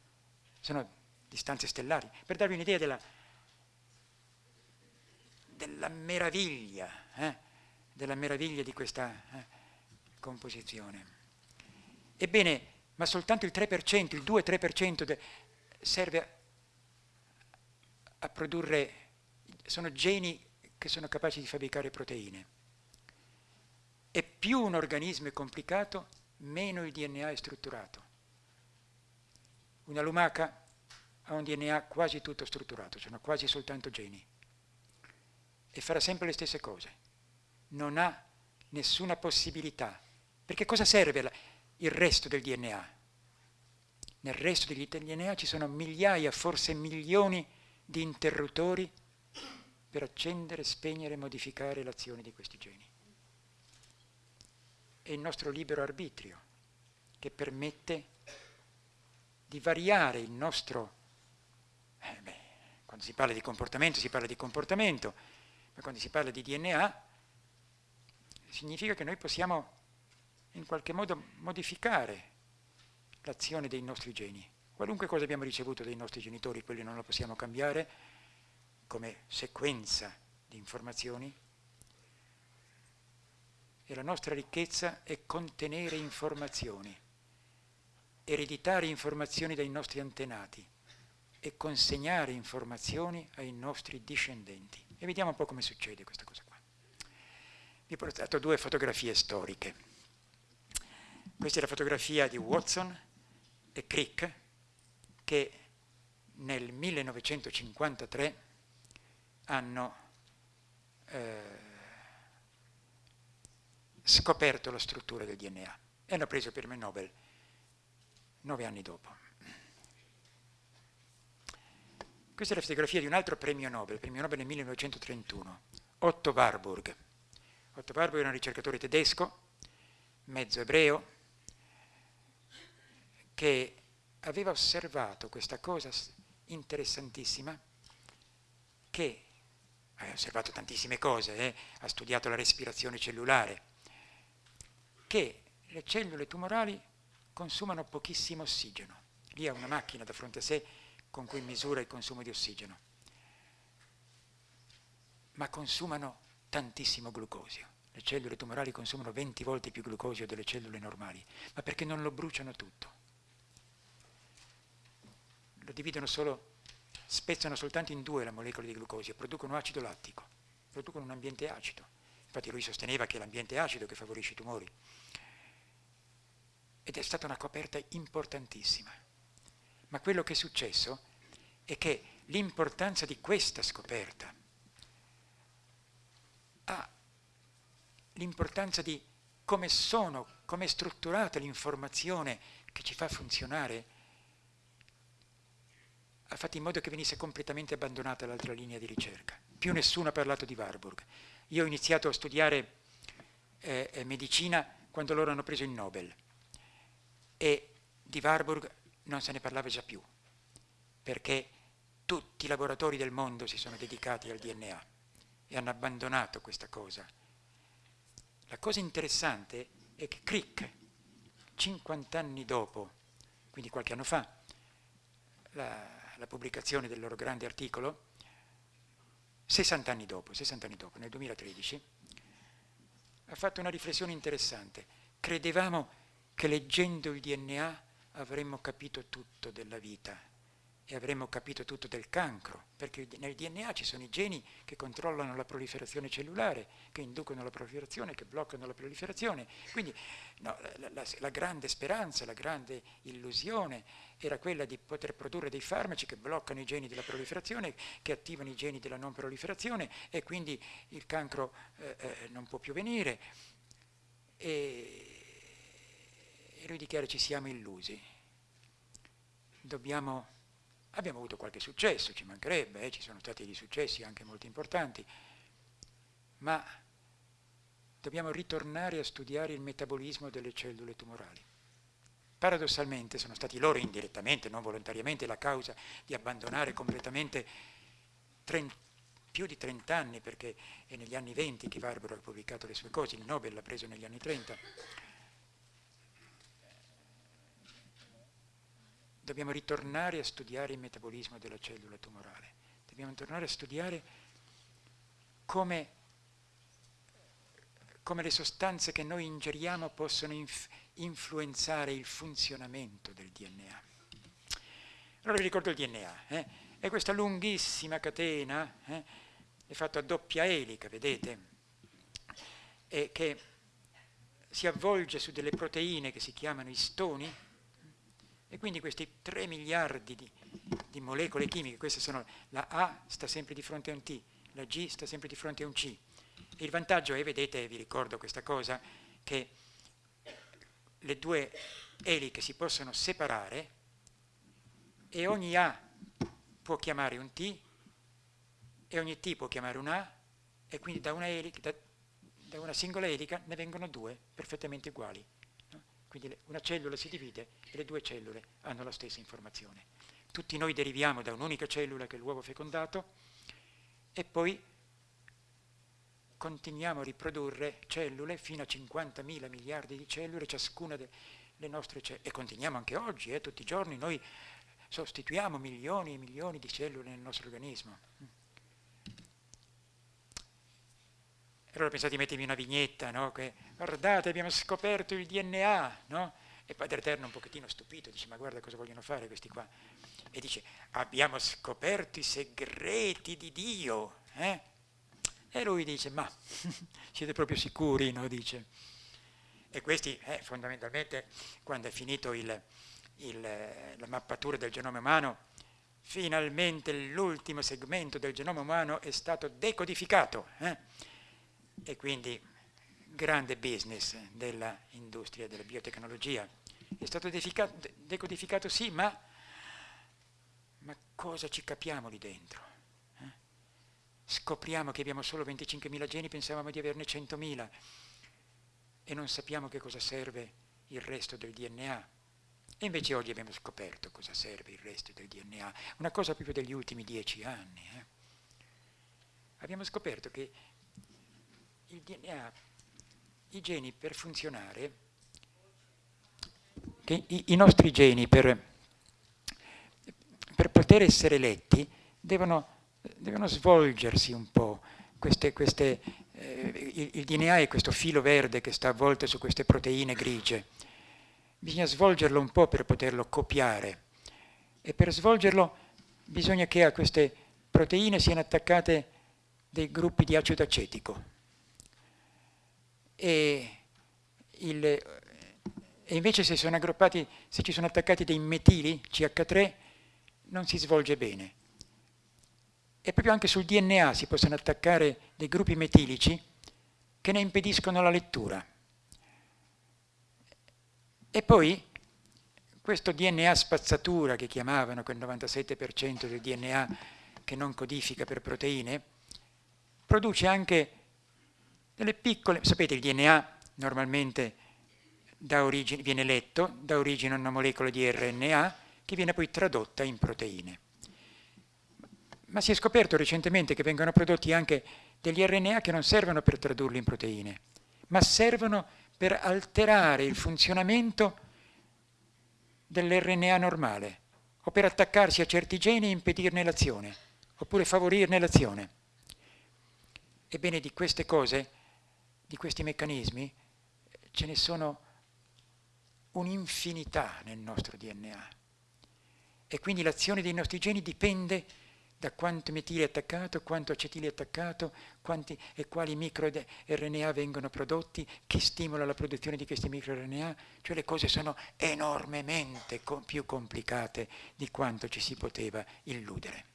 Sono distanze stellari. Per darvi un'idea della, della, meraviglia, eh? della meraviglia di questa... Eh? composizione. Ebbene, ma soltanto il 3%, il 2-3% serve a, produrre, sono geni che sono capaci di fabbricare proteine. E più un organismo è complicato, meno il DNA è strutturato. Una lumaca ha un DNA quasi tutto strutturato, sono quasi soltanto geni. E farà sempre le stesse cose. Non ha nessuna possibilità. Perché cosa serve il resto del DNA? Nel resto degli DNA ci sono migliaia, forse milioni di interruttori per accendere, spegnere e modificare l'azione di questi geni è il nostro libero arbitrio che permette di variare il nostro... Eh beh, quando si parla di comportamento si parla di comportamento, ma quando si parla di DNA significa che noi possiamo in qualche modo modificare l'azione dei nostri geni. Qualunque cosa abbiamo ricevuto dai nostri genitori, quelli non lo possiamo cambiare come sequenza di informazioni, e la nostra ricchezza è contenere informazioni, ereditare informazioni dai nostri antenati e consegnare informazioni ai nostri discendenti. E vediamo un po' come succede questa cosa qua. Vi ho portato due fotografie storiche. Questa è la fotografia di Watson e Crick che nel 1953 hanno eh, scoperto la struttura del DNA e hanno preso il premio Nobel nove anni dopo. Questa è la fotografia di un altro premio Nobel, premio Nobel nel 1931, Otto Warburg. Otto Warburg era un ricercatore tedesco, mezzo ebreo, che aveva osservato questa cosa interessantissima che ha osservato tantissime cose, eh? ha studiato la respirazione cellulare, che le cellule tumorali consumano pochissimo ossigeno. Lì ha una macchina da fronte a sé con cui misura il consumo di ossigeno, ma consumano tantissimo glucosio. Le cellule tumorali consumano 20 volte più glucosio delle cellule normali, ma perché non lo bruciano tutto. Lo dividono solo, spezzano soltanto in due la molecola di glucosio, producono acido lattico, producono un ambiente acido. Infatti lui sosteneva che è l'ambiente acido che favorisce i tumori. Ed è stata una coperta importantissima. Ma quello che è successo è che l'importanza di questa scoperta ha l'importanza di come sono, come è strutturata l'informazione che ci fa funzionare, ha fatto in modo che venisse completamente abbandonata l'altra linea di ricerca. Più nessuno ha parlato di Warburg. Io ho iniziato a studiare eh, eh, medicina quando loro hanno preso il Nobel e di Warburg non se ne parlava già più, perché tutti i laboratori del mondo si sono dedicati al DNA e hanno abbandonato questa cosa. La cosa interessante è che Crick, 50 anni dopo, quindi qualche anno fa, la, la pubblicazione del loro grande articolo, 60 anni dopo, 60 anni dopo, nel 2013, ha fatto una riflessione interessante. Credevamo che leggendo il DNA avremmo capito tutto della vita e avremmo capito tutto del cancro, perché nel DNA ci sono i geni che controllano la proliferazione cellulare, che inducono la proliferazione, che bloccano la proliferazione. Quindi no, la, la, la, grande speranza, la grande illusione era quella di poter produrre dei farmaci che bloccano i geni della proliferazione, che attivano i geni della non proliferazione e quindi il cancro eh, eh, non può più venire. E, e lui dichiara ci siamo illusi. Dobbiamo Abbiamo avuto qualche successo, ci mancherebbe, eh, ci sono stati dei successi anche molto importanti, ma dobbiamo ritornare a studiare il metabolismo delle cellule tumorali. Paradossalmente sono stati loro indirettamente, non volontariamente, la causa di abbandonare completamente 30, più di 30 anni, perché è negli anni 20 che Barbaro ha pubblicato le sue cose, il Nobel l'ha preso negli anni 30, dobbiamo ritornare a studiare il metabolismo della cellula tumorale, dobbiamo tornare a studiare come, come le sostanze che noi ingeriamo possono inf influenzare il funzionamento del DNA. Allora vi ricordo il DNA, eh? è questa lunghissima catena, eh? è fatta a doppia elica, vedete, e che si avvolge su delle proteine che si chiamano istoni, e quindi questi 3 miliardi di, di molecole chimiche, queste sono, la A sta sempre di fronte a un T, la G sta sempre di fronte a un C. Il vantaggio è, vedete, vi ricordo questa cosa, che le due eliche si possono separare e ogni A può chiamare un T e ogni T può chiamare un A e quindi da una, elica, da, da una singola elica ne vengono due perfettamente uguali. Quindi una cellula si divide e le due cellule hanno la stessa informazione. Tutti noi deriviamo da un'unica cellula che è l'uovo fecondato e poi continuiamo a riprodurre cellule fino a 50.000 miliardi di cellule, ciascuna delle nostre cellule, e continuiamo anche oggi, eh, tutti i giorni noi sostituiamo milioni e milioni di cellule nel nostro organismo. Allora pensate di mettermi una vignetta, no? che guardate abbiamo scoperto il DNA, no? E Padre Eterno un pochettino stupito dice ma guarda cosa vogliono fare questi qua. E dice abbiamo scoperto i segreti di Dio. Eh? E lui dice ma <laughs> siete proprio sicuri? No? Dice. E questi eh, fondamentalmente quando è finito il, il, la mappatura del genoma umano, finalmente l'ultimo segmento del genoma umano è stato decodificato. Eh? E quindi grande business dell'industria della biotecnologia. È stato decodificato sì, ma, ma, cosa ci capiamo lì dentro? Eh? Scopriamo che abbiamo solo 25.000 geni, pensavamo di averne 100.000 e non sappiamo che cosa serve il resto del DNA. E invece oggi abbiamo scoperto cosa serve il resto del DNA, una cosa proprio degli ultimi dieci anni. Eh? Abbiamo scoperto che il DNA i geni per funzionare, i, i nostri geni per, per, poter essere letti devono, devono svolgersi un po'. Queste, queste, eh, il, il DNA è questo filo verde che sta avvolto su queste proteine grigie. Bisogna svolgerlo un po' per poterlo copiare e per svolgerlo bisogna che a queste proteine siano attaccate dei gruppi di acido acetico e, il, e invece se, se ci sono attaccati dei metili, CH3, non si svolge bene. E proprio anche sul DNA si possono attaccare dei gruppi metilici che ne impediscono la lettura. E poi questo DNA spazzatura che chiamavano quel 97% del DNA che non codifica per proteine, produce anche delle piccole, sapete il DNA normalmente origine, viene letto, dà origine a una molecola di RNA che viene poi tradotta in proteine. Ma si è scoperto recentemente che vengono prodotti anche degli RNA che non servono per tradurli in proteine, ma servono per alterare il funzionamento dell'RNA normale o per attaccarsi a certi geni e impedirne l'azione, oppure favorirne l'azione. Ebbene, di queste cose di questi meccanismi ce ne sono un'infinità nel nostro DNA e quindi l'azione dei nostri geni dipende da quanto metile è attaccato, quanto acetile è attaccato, quanti e quali microRNA vengono prodotti, chi stimola la produzione di questi microRNA, cioè le cose sono enormemente più complicate di quanto ci si poteva illudere.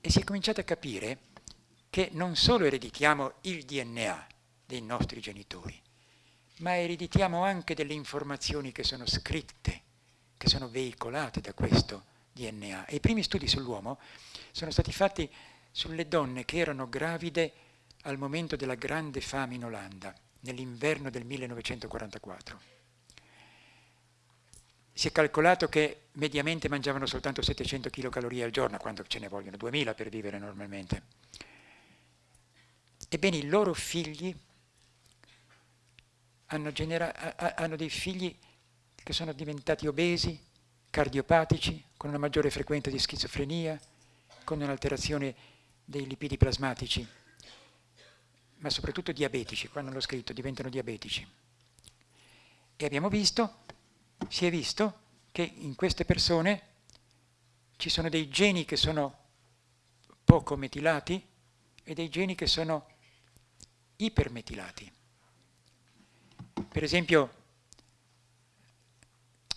E si è cominciato a capire che non solo ereditiamo il DNA dei nostri genitori, ma ereditiamo anche delle informazioni che sono scritte, che sono veicolate da questo DNA. E i primi studi sull'uomo sono stati fatti sulle donne che erano gravide al momento della grande fame in Olanda, nell'inverno del 1944. Si è calcolato che mediamente mangiavano soltanto 700 kcal al giorno, quando ce ne vogliono 2000 per vivere normalmente. Ebbene, i loro figli hanno, hanno dei figli che sono diventati obesi, cardiopatici, con una maggiore frequenza di schizofrenia, con un'alterazione dei lipidi plasmatici. ma soprattutto diabetici, quando l'ho scritto diventano diabetici. E abbiamo visto, si è visto, che in queste persone ci sono dei geni che sono poco metilati e dei geni che sono ipermetilati. Per esempio,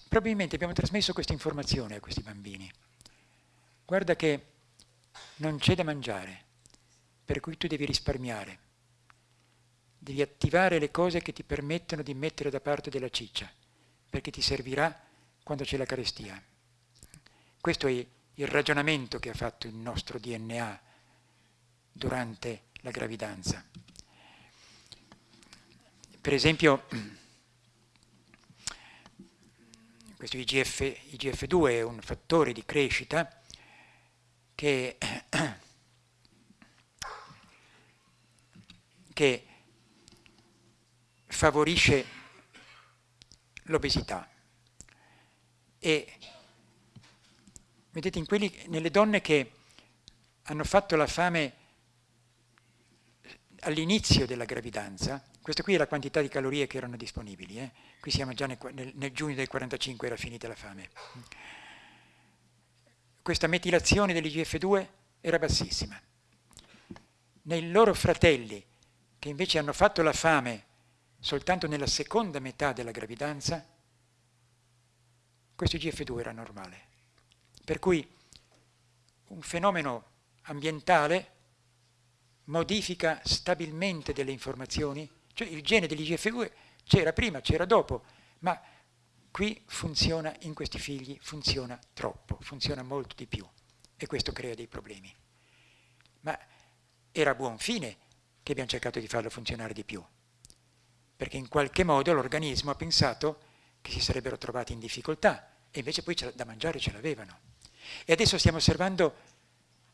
probabilmente abbiamo trasmesso questa informazione a questi bambini. Guarda che non c'è da mangiare, per cui tu devi risparmiare. Devi attivare le cose che ti permettono di mettere da parte della ciccia, perché ti servirà quando c'è la carestia. Questo è il ragionamento che ha fatto il nostro DNA durante la gravidanza. Per esempio, <clears throat> questo IGF, IGF2 è un fattore di crescita che, <clears throat> che favorisce l'obesità. E vedete quelli, nelle donne che hanno fatto la fame all'inizio della gravidanza, questa qui è la quantità di calorie che erano disponibili, eh? qui siamo già nel, nel, nel giugno del 45 era finita la fame. Questa metilazione dell'IGF2 era bassissima. Nei loro fratelli, che invece hanno fatto la fame soltanto nella seconda metà della gravidanza, questo IGF2 era normale. Per cui un fenomeno ambientale modifica stabilmente delle informazioni cioè il gene dell'IGF2 c'era prima, c'era dopo, ma qui funziona in questi figli, funziona troppo, funziona molto di più e questo crea dei problemi. Ma era a buon fine che abbiamo cercato di farlo funzionare di più, perché in qualche modo l'organismo ha pensato che si sarebbero trovati in difficoltà e invece poi da mangiare ce l'avevano. E adesso stiamo osservando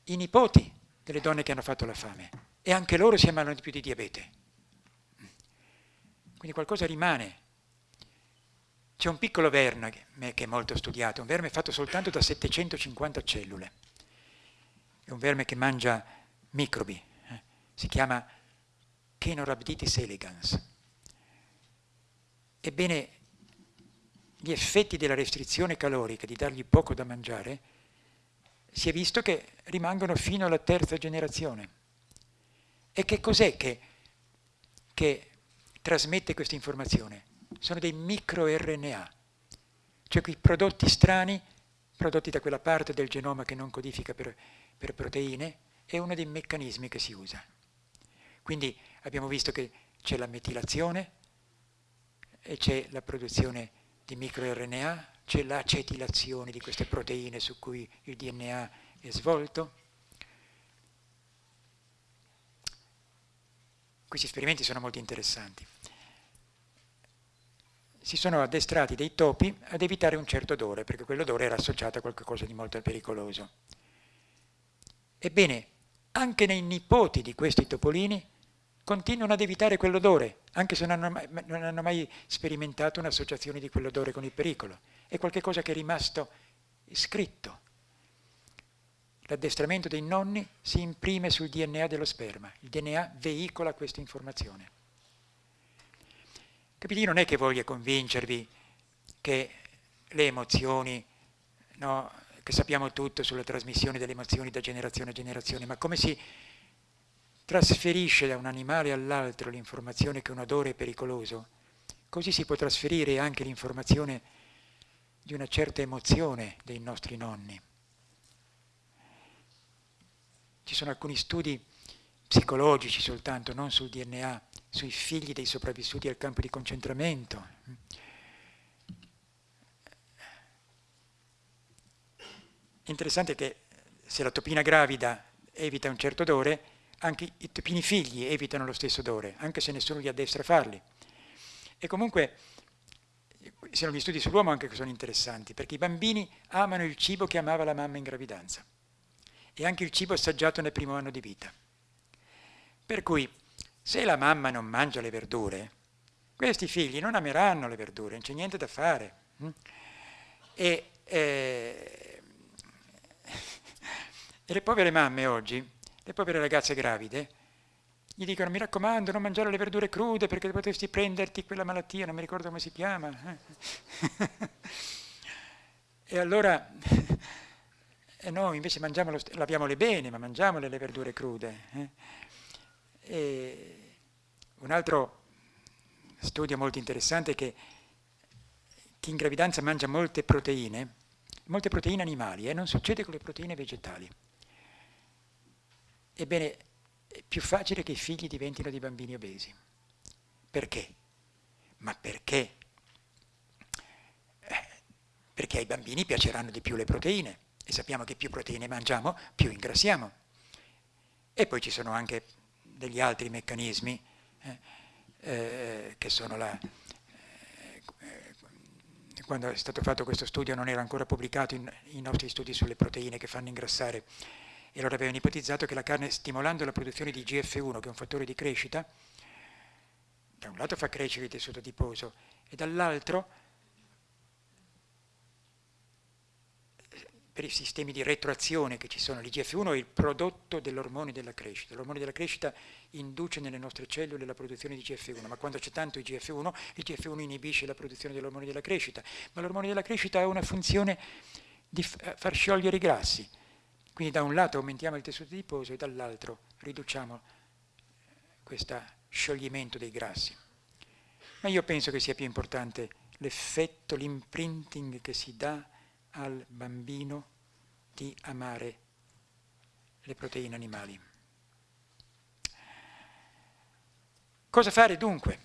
i nipoti delle donne che hanno fatto la fame e anche loro si ammalano di più di diabete. Quindi qualcosa rimane. C'è un piccolo verme che è molto studiato, un verme fatto soltanto da 750 cellule. È un verme che mangia microbi, eh? si chiama Chenorhabditis elegans. Ebbene, gli effetti della restrizione calorica, di dargli poco da mangiare, si è visto che rimangono fino alla terza generazione. E che cos'è che, che trasmette questa informazione? Sono dei microRNA, cioè quei prodotti strani, prodotti da quella parte del genoma che non codifica per, per proteine, è uno dei meccanismi che si usa. Quindi abbiamo visto che c'è la metilazione e c'è la produzione di microRNA, c'è l'acetilazione di queste proteine su cui il DNA è svolto, Questi esperimenti sono molto interessanti. Si sono addestrati dei topi ad evitare un certo odore, perché quell'odore era associato a qualcosa di molto pericoloso. Ebbene, anche nei nipoti di questi topolini continuano ad evitare quell'odore, anche se non hanno, mai, non hanno mai sperimentato un'associazione di quell'odore con il pericolo. È qualcosa che è rimasto scritto L'addestramento dei nonni si imprime sul DNA dello sperma, il DNA veicola questa informazione. Capite? non è che voglia convincervi che le emozioni, no, che sappiamo tutto sulla trasmissione delle emozioni da generazione a generazione, ma come si trasferisce da un animale all'altro l'informazione che un odore è pericoloso, così si può trasferire anche l'informazione di una certa emozione dei nostri nonni. Ci sono alcuni studi psicologici soltanto, non sul DNA, sui figli dei sopravvissuti al campo di concentramento. Interessante che se la topina gravida evita un certo odore, anche i topini figli evitano lo stesso odore, anche se nessuno li addestra a farli. E comunque, sono gli studi sull'uomo anche che sono interessanti, perché i bambini amano il cibo che amava la mamma in gravidanza e anche il cibo assaggiato nel primo anno di vita. Per cui, se la mamma non mangia le verdure, questi figli non ameranno le verdure, non c'è niente da fare. Hm? E, eh, <laughs> e le povere mamme oggi, le povere ragazze gravide, gli dicono mi raccomando non mangiare le verdure crude perché potresti prenderti quella malattia, non mi ricordo come si chiama. Eh. <laughs> e allora, <laughs> e noi invece mangiamolo, laviamole bene, ma mangiamole le verdure crude. Eh. un altro studio molto interessante è che chi in gravidanza mangia molte proteine, molte proteine animali, e eh, non succede con le proteine vegetali. Ebbene, è più facile che i figli diventino dei bambini obesi. Perché? Ma perché? Eh, perché ai bambini piaceranno di più le proteine e sappiamo che più proteine mangiamo, più ingrassiamo. E poi ci sono anche degli altri meccanismi eh, eh, che sono la... Eh, quando è stato fatto questo studio non era ancora pubblicato in, i nostri studi sulle proteine che fanno ingrassare e loro avevano ipotizzato che la carne stimolando la produzione di GF1, che è un fattore di crescita, da un lato fa crescere il tessuto adiposo e dall'altro per i sistemi di retroazione che ci sono, l'IGF1 è il prodotto dell'ormone della crescita. L'ormone della crescita induce nelle nostre cellule la produzione di IGF1, ma quando c'è tanto IGF1, l'IGF1 inibisce la produzione dell'ormone della crescita, ma l'ormone della crescita ha una funzione di far sciogliere i grassi, quindi da un lato aumentiamo il tessuto adiposo e dall'altro riduciamo eh, questo scioglimento dei grassi. Ma io penso che sia più importante l'effetto, l'imprinting che si dà al bambino di amare le proteine animali. Cosa fare dunque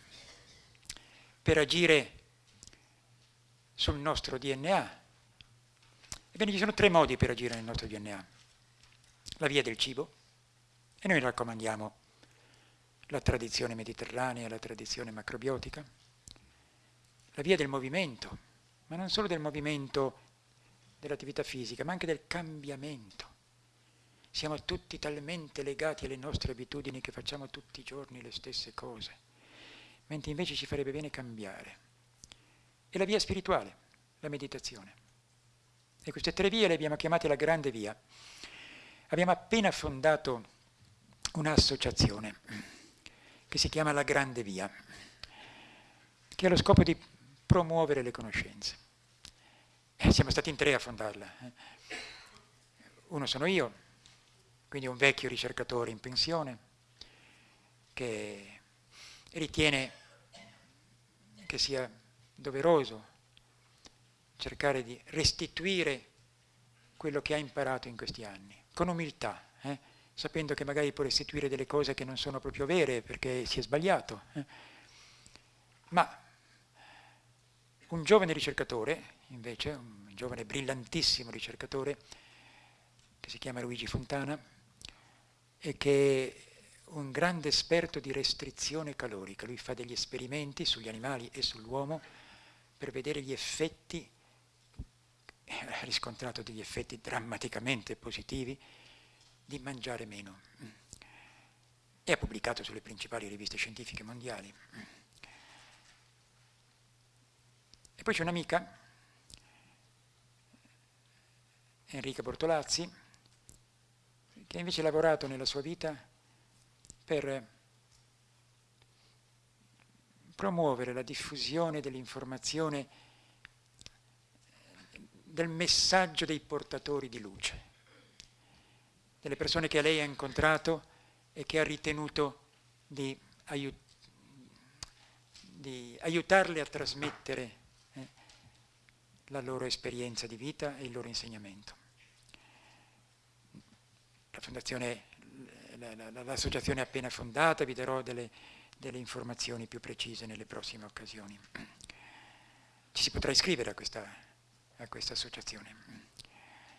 per agire sul nostro DNA? Ebbene, ci sono tre modi per agire nel nostro DNA la via del cibo e noi raccomandiamo la tradizione mediterranea, la tradizione macrobiotica, la via del movimento, ma non solo del movimento dell'attività fisica, ma anche del cambiamento. Siamo tutti talmente legati alle nostre abitudini che facciamo tutti i giorni le stesse cose, mentre invece ci farebbe bene cambiare. E la via spirituale, la meditazione. E queste tre vie le abbiamo chiamate la grande via. Abbiamo appena fondato un'associazione che si chiama La Grande Via, che ha lo scopo di promuovere le conoscenze. Eh, siamo stati in tre a fondarla. Eh. Uno sono io, quindi un vecchio ricercatore in pensione, che ritiene che sia doveroso cercare di restituire quello che ha imparato in questi anni con umiltà, eh? sapendo che magari può restituire delle cose che non sono proprio vere perché si è sbagliato. Eh? Ma un giovane ricercatore, invece, un giovane brillantissimo ricercatore, che si chiama Luigi Fontana, e che è un grande esperto di restrizione calorica. Lui fa degli esperimenti sugli animali e sull'uomo per vedere gli effetti ha riscontrato degli effetti drammaticamente positivi di mangiare meno e ha pubblicato sulle principali riviste scientifiche mondiali. E poi c'è un'amica, Enrica Bortolazzi, che invece ha lavorato nella sua vita per promuovere la diffusione dell'informazione del messaggio dei portatori di luce, delle persone che lei ha incontrato e che ha ritenuto di, aiut di aiutarle a trasmettere eh, la loro esperienza di vita e il loro insegnamento. Fondazione, l'associazione è appena fondata, vi darò delle, delle informazioni più precise nelle prossime occasioni. Ci si potrà iscrivere a questa a questa associazione.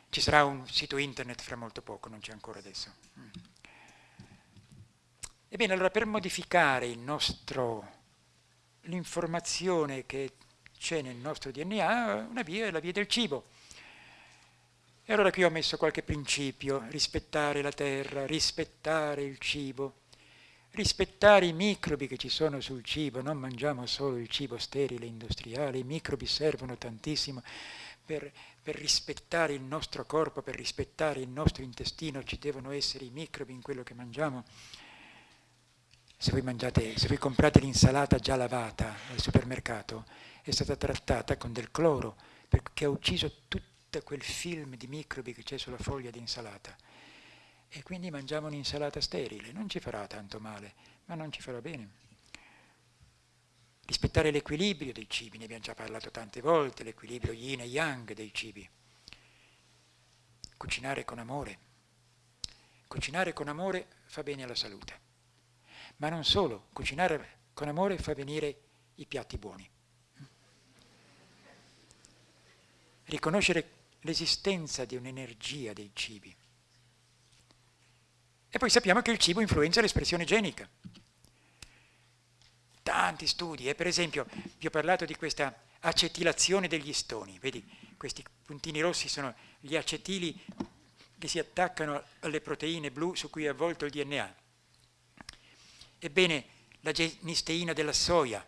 Ci sarà un sito internet fra molto poco, non c'è ancora adesso. Ebbene, allora per modificare l'informazione che c'è nel nostro DNA, una via è la via del cibo. E allora qui ho messo qualche principio, rispettare la terra, rispettare il cibo, rispettare i microbi che ci sono sul cibo, non mangiamo solo il cibo sterile industriale, i microbi servono tantissimo per, per, rispettare il nostro corpo, per rispettare il nostro intestino, ci devono essere i microbi in quello che mangiamo. se voi, mangiate, se voi comprate l'insalata già lavata al supermercato, è stata trattata con del cloro, perché ha ucciso tutto quel film di microbi che c'è sulla foglia di insalata. E quindi mangiamo un'insalata sterile, non ci farà tanto male, ma non ci farà bene. Rispettare l'equilibrio dei cibi, ne abbiamo già parlato tante volte, l'equilibrio yin e yang dei cibi. Cucinare con amore. Cucinare con amore fa bene alla salute. Ma non solo, cucinare con amore fa venire i piatti buoni. Riconoscere l'esistenza di un'energia dei cibi. E poi sappiamo che il cibo influenza l'espressione genica. Tanti studi, eh? per esempio vi ho parlato di questa acetilazione degli stoni, vedi questi puntini rossi sono gli acetili che si attaccano alle proteine blu su cui è avvolto il DNA. Ebbene, la genisteina della soia,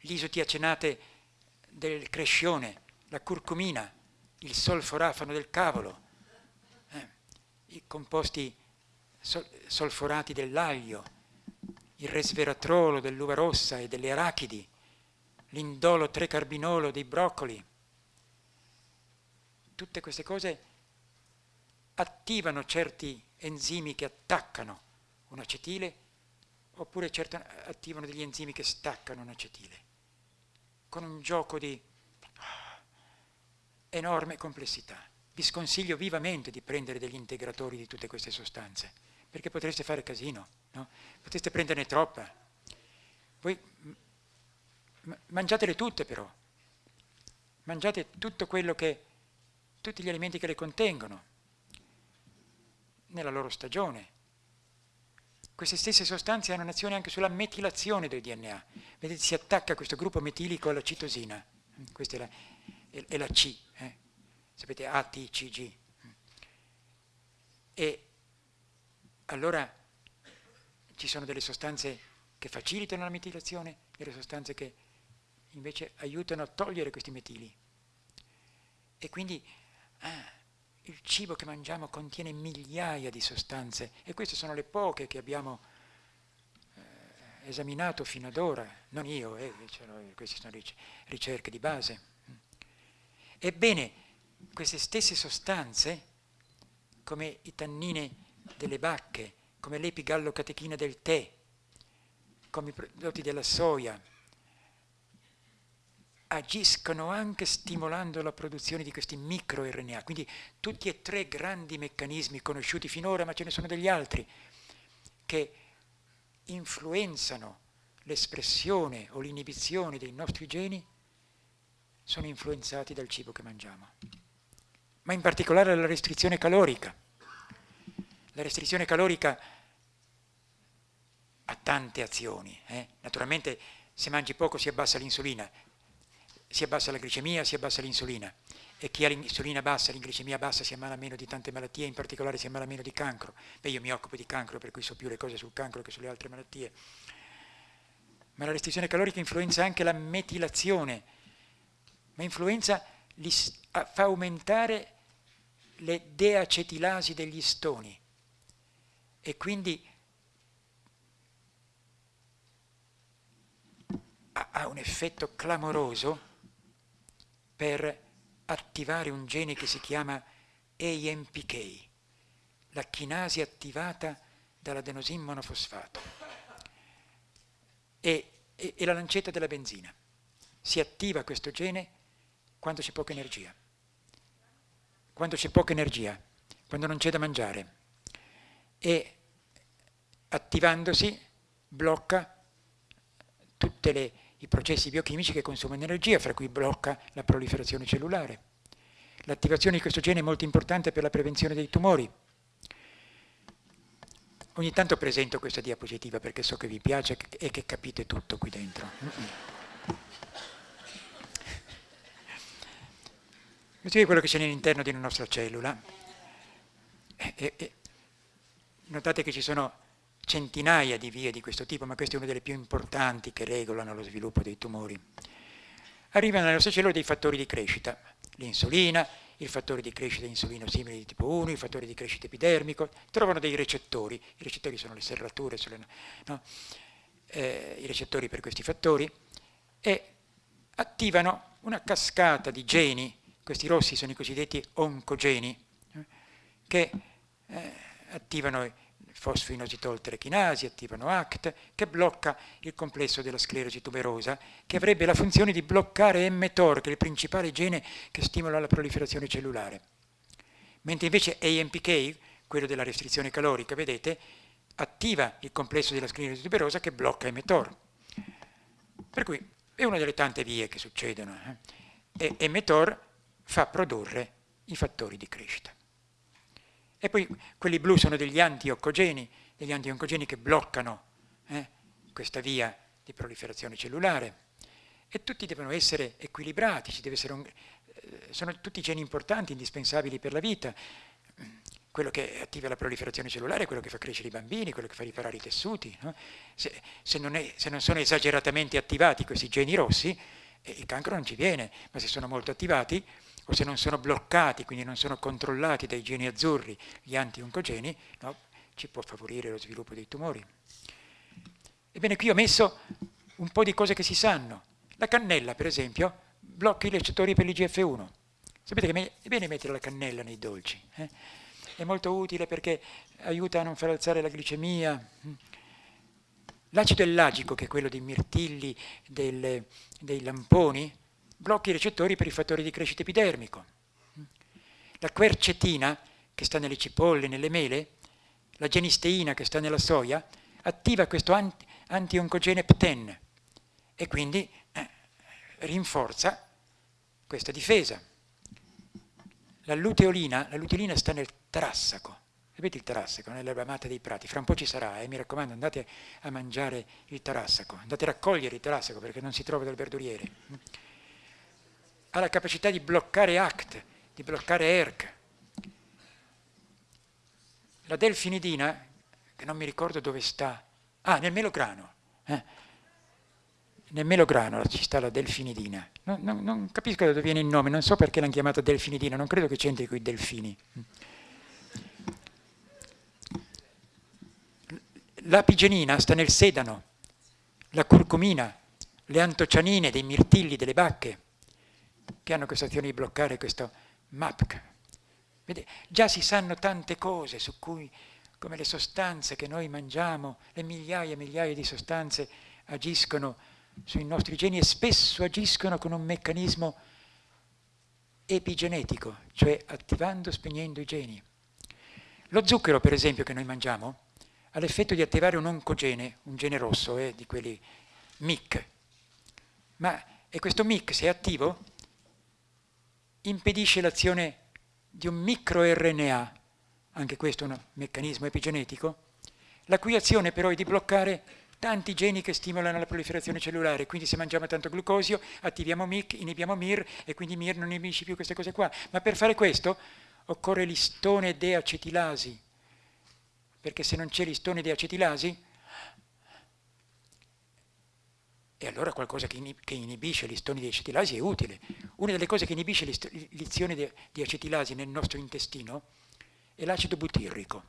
l'isotiacenate del crescione, la curcumina, il solforafano del cavolo, eh, i composti sol solforati dell'aglio, il resveratrolo dell'uva rossa e delle arachidi, l'indolo trecarbinolo dei broccoli. Tutte queste cose attivano certi enzimi che attaccano un acetile oppure certo attivano degli enzimi che staccano un acetile, con un gioco di enorme complessità. Vi sconsiglio vivamente di prendere degli integratori di tutte queste sostanze, perché potreste fare casino, no? potreste prenderne troppa. Voi mangiatele tutte però, mangiate tutto quello che, tutti gli alimenti che le contengono, nella loro stagione, queste stesse sostanze hanno un'azione anche sulla metilazione del DNA. Vedete, si attacca questo gruppo metilico alla citosina. Questa è la, è, la C, eh? sapete, A, T, C, G. E allora ci sono delle sostanze che facilitano la metilazione, delle sostanze che invece aiutano a togliere questi metili. E quindi ah, il cibo che mangiamo contiene migliaia di sostanze e queste sono le poche che abbiamo eh, esaminato fino ad ora, non io, eh, queste sono ricerche di base. Ebbene, queste stesse sostanze, come i tannini delle bacche, come l'epigallocatechina del tè, come i prodotti della soia, agiscono anche stimolando la produzione di questi microRNA, quindi tutti e tre grandi meccanismi conosciuti finora, ma ce ne sono degli altri, che influenzano l'espressione o l'inibizione dei nostri geni, sono influenzati dal cibo che mangiamo. Ma in particolare la restrizione calorica. La restrizione calorica ha tante azioni. Eh? Naturalmente se mangi poco si abbassa l'insulina, si abbassa la glicemia, si abbassa l'insulina e chi ha l'insulina bassa, l'inglicemia bassa si ammala meno di tante malattie, in particolare si ammala meno di cancro. Beh, io mi occupo di cancro, per cui so più le cose sul cancro che sulle altre malattie. Ma la restrizione calorica influenza anche la metilazione, ma influenza, fa aumentare le deacetilasi degli stoni e quindi ha un effetto clamoroso per attivare un gene che si chiama AMPK, la chinasi attivata dall'adenosin monofosfato e, e, e la lancetta della benzina. Si attiva questo gene quando c'è poca energia. Quando c'è poca energia, quando non c'è da mangiare. E attivandosi blocca tutte le i processi biochimici che consumano energia, fra cui blocca la proliferazione cellulare. L'attivazione di questo gene è molto importante per la prevenzione dei tumori. Ogni tanto presento questa diapositiva perché so che vi piace e che capite tutto qui dentro. Questo è quello che c'è all'interno di una nostra cellula. E, e, notate che ci sono centinaia di vie di questo tipo, ma questa è una delle più importanti che regolano lo sviluppo dei tumori. Arrivano nelle nostre cellule dei fattori di crescita, l'insulina, il fattore di crescita insulino simile di tipo 1, il fattore di crescita epidermico, trovano dei recettori, i recettori sono le serrature, sono no? eh, i recettori per questi fattori, e attivano una cascata di geni, questi rossi sono i cosiddetti oncogeni, eh, che eh, attivano fosfoinositol terechinasi, attivano ACT, che blocca il complesso della sclerosi tuberosa, che avrebbe la funzione di bloccare mTOR, che è il principale gene che stimola la proliferazione cellulare. Mentre invece AMPK, quello della restrizione calorica, vedete, attiva il complesso della sclerosi tuberosa che blocca mTOR. Per cui è una delle tante vie che succedono. Eh? E mTOR fa produrre i fattori di crescita. E poi quelli blu sono degli antioncogeni, degli antioncogeni che bloccano eh, questa via di proliferazione cellulare. E tutti devono essere equilibrati, un, eh, sono tutti geni importanti, indispensabili per la vita. Quello che attiva la proliferazione cellulare è quello che fa crescere i bambini, quello che fa riparare i tessuti. No? Se, se, non è, se, non sono esageratamente attivati questi geni rossi, eh, il cancro non ci viene, ma se sono molto attivati o se non sono bloccati, quindi non sono controllati dai geni azzurri, gli anti-oncogeni, no, ci può favorire lo sviluppo dei tumori. Ebbene, qui ho messo un po' di cose che si sanno. La cannella, per esempio, blocca i recettori per l'IGF-1. Sapete che è bene mettere la cannella nei dolci. Eh? È molto utile perché aiuta a non far alzare la glicemia. L'acido ellagico, che è quello dei mirtilli, del, dei lamponi, blocchi i recettori per i fattori di crescita epidermico. La quercetina, che sta nelle cipolle, nelle mele, la genisteina, che sta nella soia, attiva questo anti antioncogene PTEN e quindi eh, rinforza questa difesa. La luteolina, la luteolina sta nel tarassaco, sapete il tarassaco, nell'erba amata dei prati, fra un po' ci sarà, eh, mi raccomando andate a mangiare il tarassaco, andate a raccogliere il tarassaco perché non si trova dal verduriere ha la capacità di bloccare ACT, di bloccare ERC. La delfinidina, che non mi ricordo dove sta, ah, nel melograno, eh? nel melograno ci sta la delfinidina. Non, non, non, capisco da dove viene il nome, non so perché l'hanno chiamata delfinidina, non credo che c'entri con i delfini. L'apigenina sta nel sedano, la curcumina, le antocianine dei mirtilli delle bacche, che hanno questa azione di bloccare questo MAPC. Vede, già si sanno tante cose su cui, come le sostanze che noi mangiamo, le migliaia e migliaia di sostanze agiscono sui nostri geni e spesso agiscono con un meccanismo epigenetico, cioè attivando, spegnendo i geni. Lo zucchero, per esempio, che noi mangiamo, ha l'effetto di attivare un oncogene, un gene rosso, eh, di quelli MIC. Ma e questo MIC, se è attivo, impedisce l'azione di un microRNA, anche questo è un meccanismo epigenetico, la cui azione però è di bloccare tanti geni che stimolano la proliferazione cellulare, quindi se mangiamo tanto glucosio attiviamo MIC, inibiamo MIR e quindi MIR non inibisce più queste cose qua. Ma per fare questo occorre l'istone deacetilasi, perché se non c'è l'istone deacetilasi e allora qualcosa che, inibisce l'istone di acetilasi è utile. Una delle cose che inibisce l'izione di acetilasi nel nostro intestino è l'acido butirrico.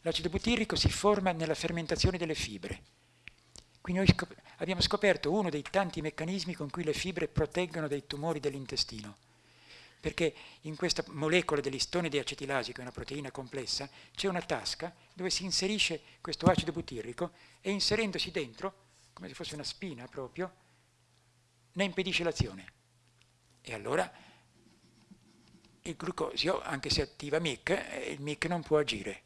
L'acido butirrico si forma nella fermentazione delle fibre. Quindi noi scop abbiamo scoperto uno dei tanti meccanismi con cui le fibre proteggono dai tumori dell'intestino. Perché in questa molecola dell'istone di acetilasi, che è una proteina complessa, c'è una tasca dove si inserisce questo acido butirrico e inserendosi dentro come se fosse una spina proprio, ne impedisce l'azione. E allora il glucosio, anche se attiva MIC, eh, il MIC non può agire.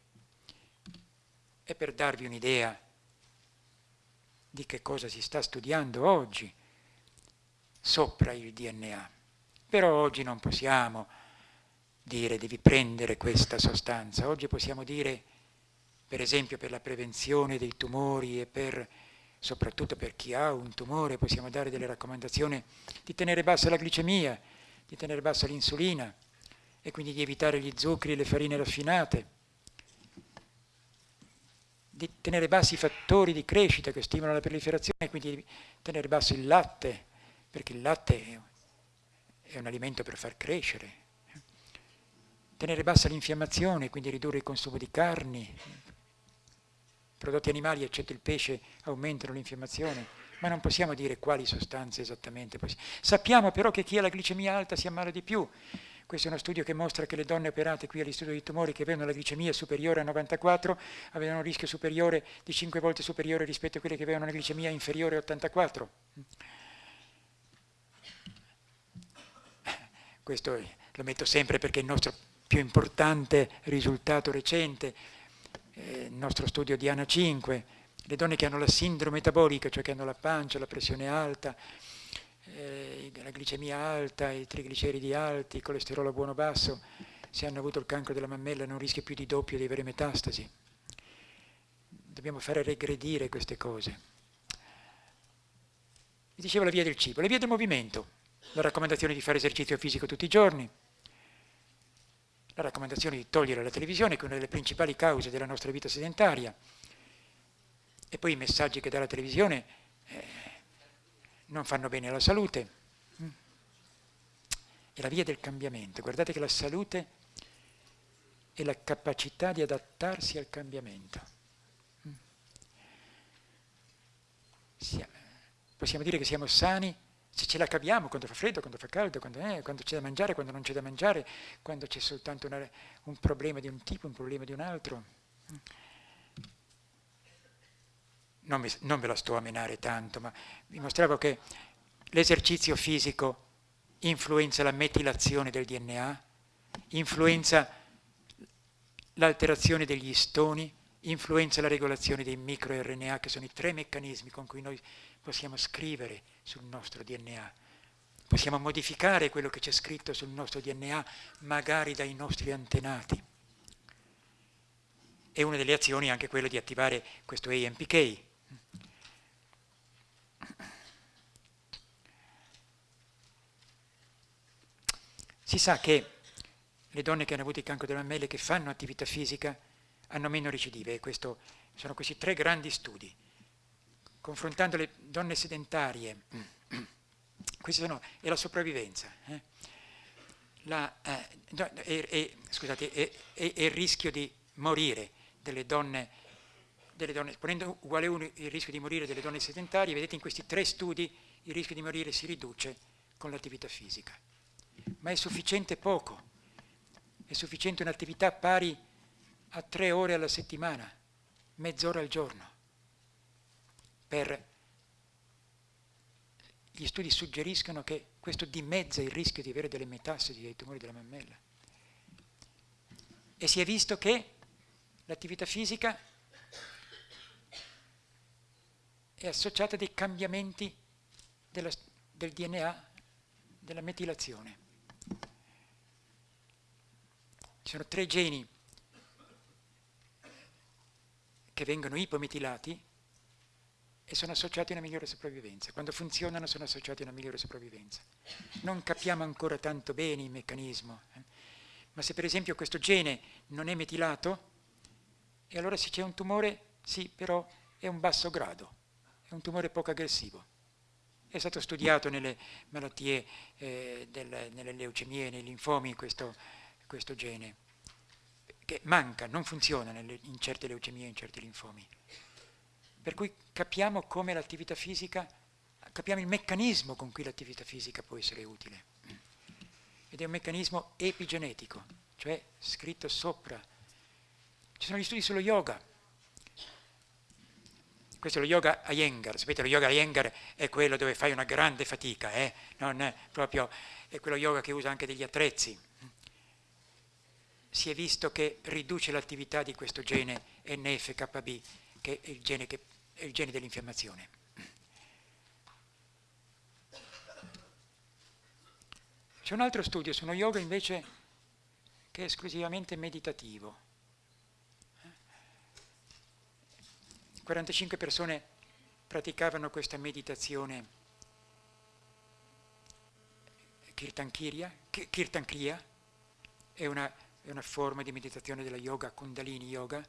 E per darvi un'idea di che cosa si sta studiando oggi sopra il DNA. Però oggi non possiamo dire devi prendere questa sostanza, oggi possiamo dire, per esempio per la prevenzione dei tumori e per soprattutto per chi ha un tumore, possiamo dare delle raccomandazioni di tenere bassa la glicemia, di tenere bassa l'insulina e quindi di evitare gli zuccheri e le farine raffinate, di tenere bassi i fattori di crescita che stimolano la proliferazione, quindi di tenere basso il latte, perché il latte è un alimento per far crescere. tenere bassa l'infiammazione, quindi ridurre il consumo di carni, prodotti animali eccetto il pesce aumentano l'infiammazione, ma non possiamo dire quali sostanze esattamente. Sappiamo però che chi ha la glicemia alta si ammala di più. Questo è uno studio che mostra che le donne operate qui all'Istituto di Tumori che avevano la glicemia superiore a 94 avevano un rischio superiore di 5 volte superiore rispetto a quelle che avevano una glicemia inferiore a 84. Questo lo metto sempre perché è il nostro più importante risultato recente, eh, il nostro studio di ANA 5, le donne che hanno la sindrome metabolica, cioè che hanno la pancia, la pressione alta, eh, la glicemia alta, i trigliceridi alti, il colesterolo buono basso, se hanno avuto il cancro della mammella non rischia più di doppio di avere metastasi. Dobbiamo fare regredire queste cose. Vi dicevo la via del cibo, la via del movimento, la raccomandazione di fare esercizio fisico tutti i giorni, la raccomandazione di togliere la televisione, che è una delle principali cause della nostra vita sedentaria, e poi i messaggi che dà la televisione eh, non fanno bene alla salute. Mm. È la via del cambiamento. Guardate che la salute è la capacità di adattarsi al cambiamento. Mm. Possiamo dire che siamo sani se ce la caviamo quando fa freddo, quando fa caldo, quando, eh, quando c'è da mangiare, quando non c'è da mangiare, quando c'è soltanto una, un problema di un tipo, un problema di un altro. Non, mi, non ve la sto a menare tanto, ma vi mostravo che l'esercizio fisico influenza la metilazione del DNA, influenza l'alterazione degli istoni, influenza la regolazione dei microRNA, che sono i tre meccanismi con cui noi possiamo scrivere sul nostro DNA. Possiamo modificare quello che c'è scritto sul nostro DNA, magari dai nostri antenati. E una delle azioni è anche quella di attivare questo AMPK. Si sa che le donne che hanno avuto il cancro della mammelle che fanno attività fisica hanno meno recidive questo, sono questi tre grandi studi confrontando le donne sedentarie, <clears throat> sono, è la sopravvivenza, eh? eh, scusate, è, il rischio di morire delle donne, delle donne, ponendo uguale uno il rischio di morire delle donne sedentarie, vedete in questi tre studi il rischio di morire si riduce con l'attività fisica. Ma è sufficiente poco, è sufficiente un'attività pari a tre ore alla settimana, mezz'ora al giorno per gli studi suggeriscono che questo dimezza il rischio di avere delle metastasi dei tumori della mammella. E si è visto che l'attività fisica è associata a dei cambiamenti della, del DNA, della metilazione. Ci sono tre geni che vengono ipometilati e sono associati a una migliore sopravvivenza. Quando funzionano sono associati a una migliore sopravvivenza. Non capiamo ancora tanto bene il meccanismo, eh? ma se per esempio questo gene non è metilato, e allora se c'è un tumore, sì, però è un basso grado, è un tumore poco aggressivo. È stato studiato nelle malattie, eh, del, nelle leucemie, nei linfomi questo, questo gene, che manca, non funziona nelle, in certe leucemie, in certi linfomi. Per cui capiamo come l'attività fisica, capiamo il meccanismo con cui l'attività fisica può essere utile. Ed è un meccanismo epigenetico, cioè scritto sopra. Ci sono gli studi sullo yoga. Questo è lo yoga Iyengar, sapete lo yoga Iyengar è quello dove fai una grande fatica, eh? non è proprio, è quello yoga che usa anche degli attrezzi. Si è visto che riduce l'attività di questo gene NFKB, che è il gene gene dell'infiammazione. C'è un altro studio su uno yoga invece che è esclusivamente meditativo. 45 persone praticavano questa meditazione Kirtankriya, Kirtankriya è una, è una forma di meditazione della yoga, Kundalini Yoga,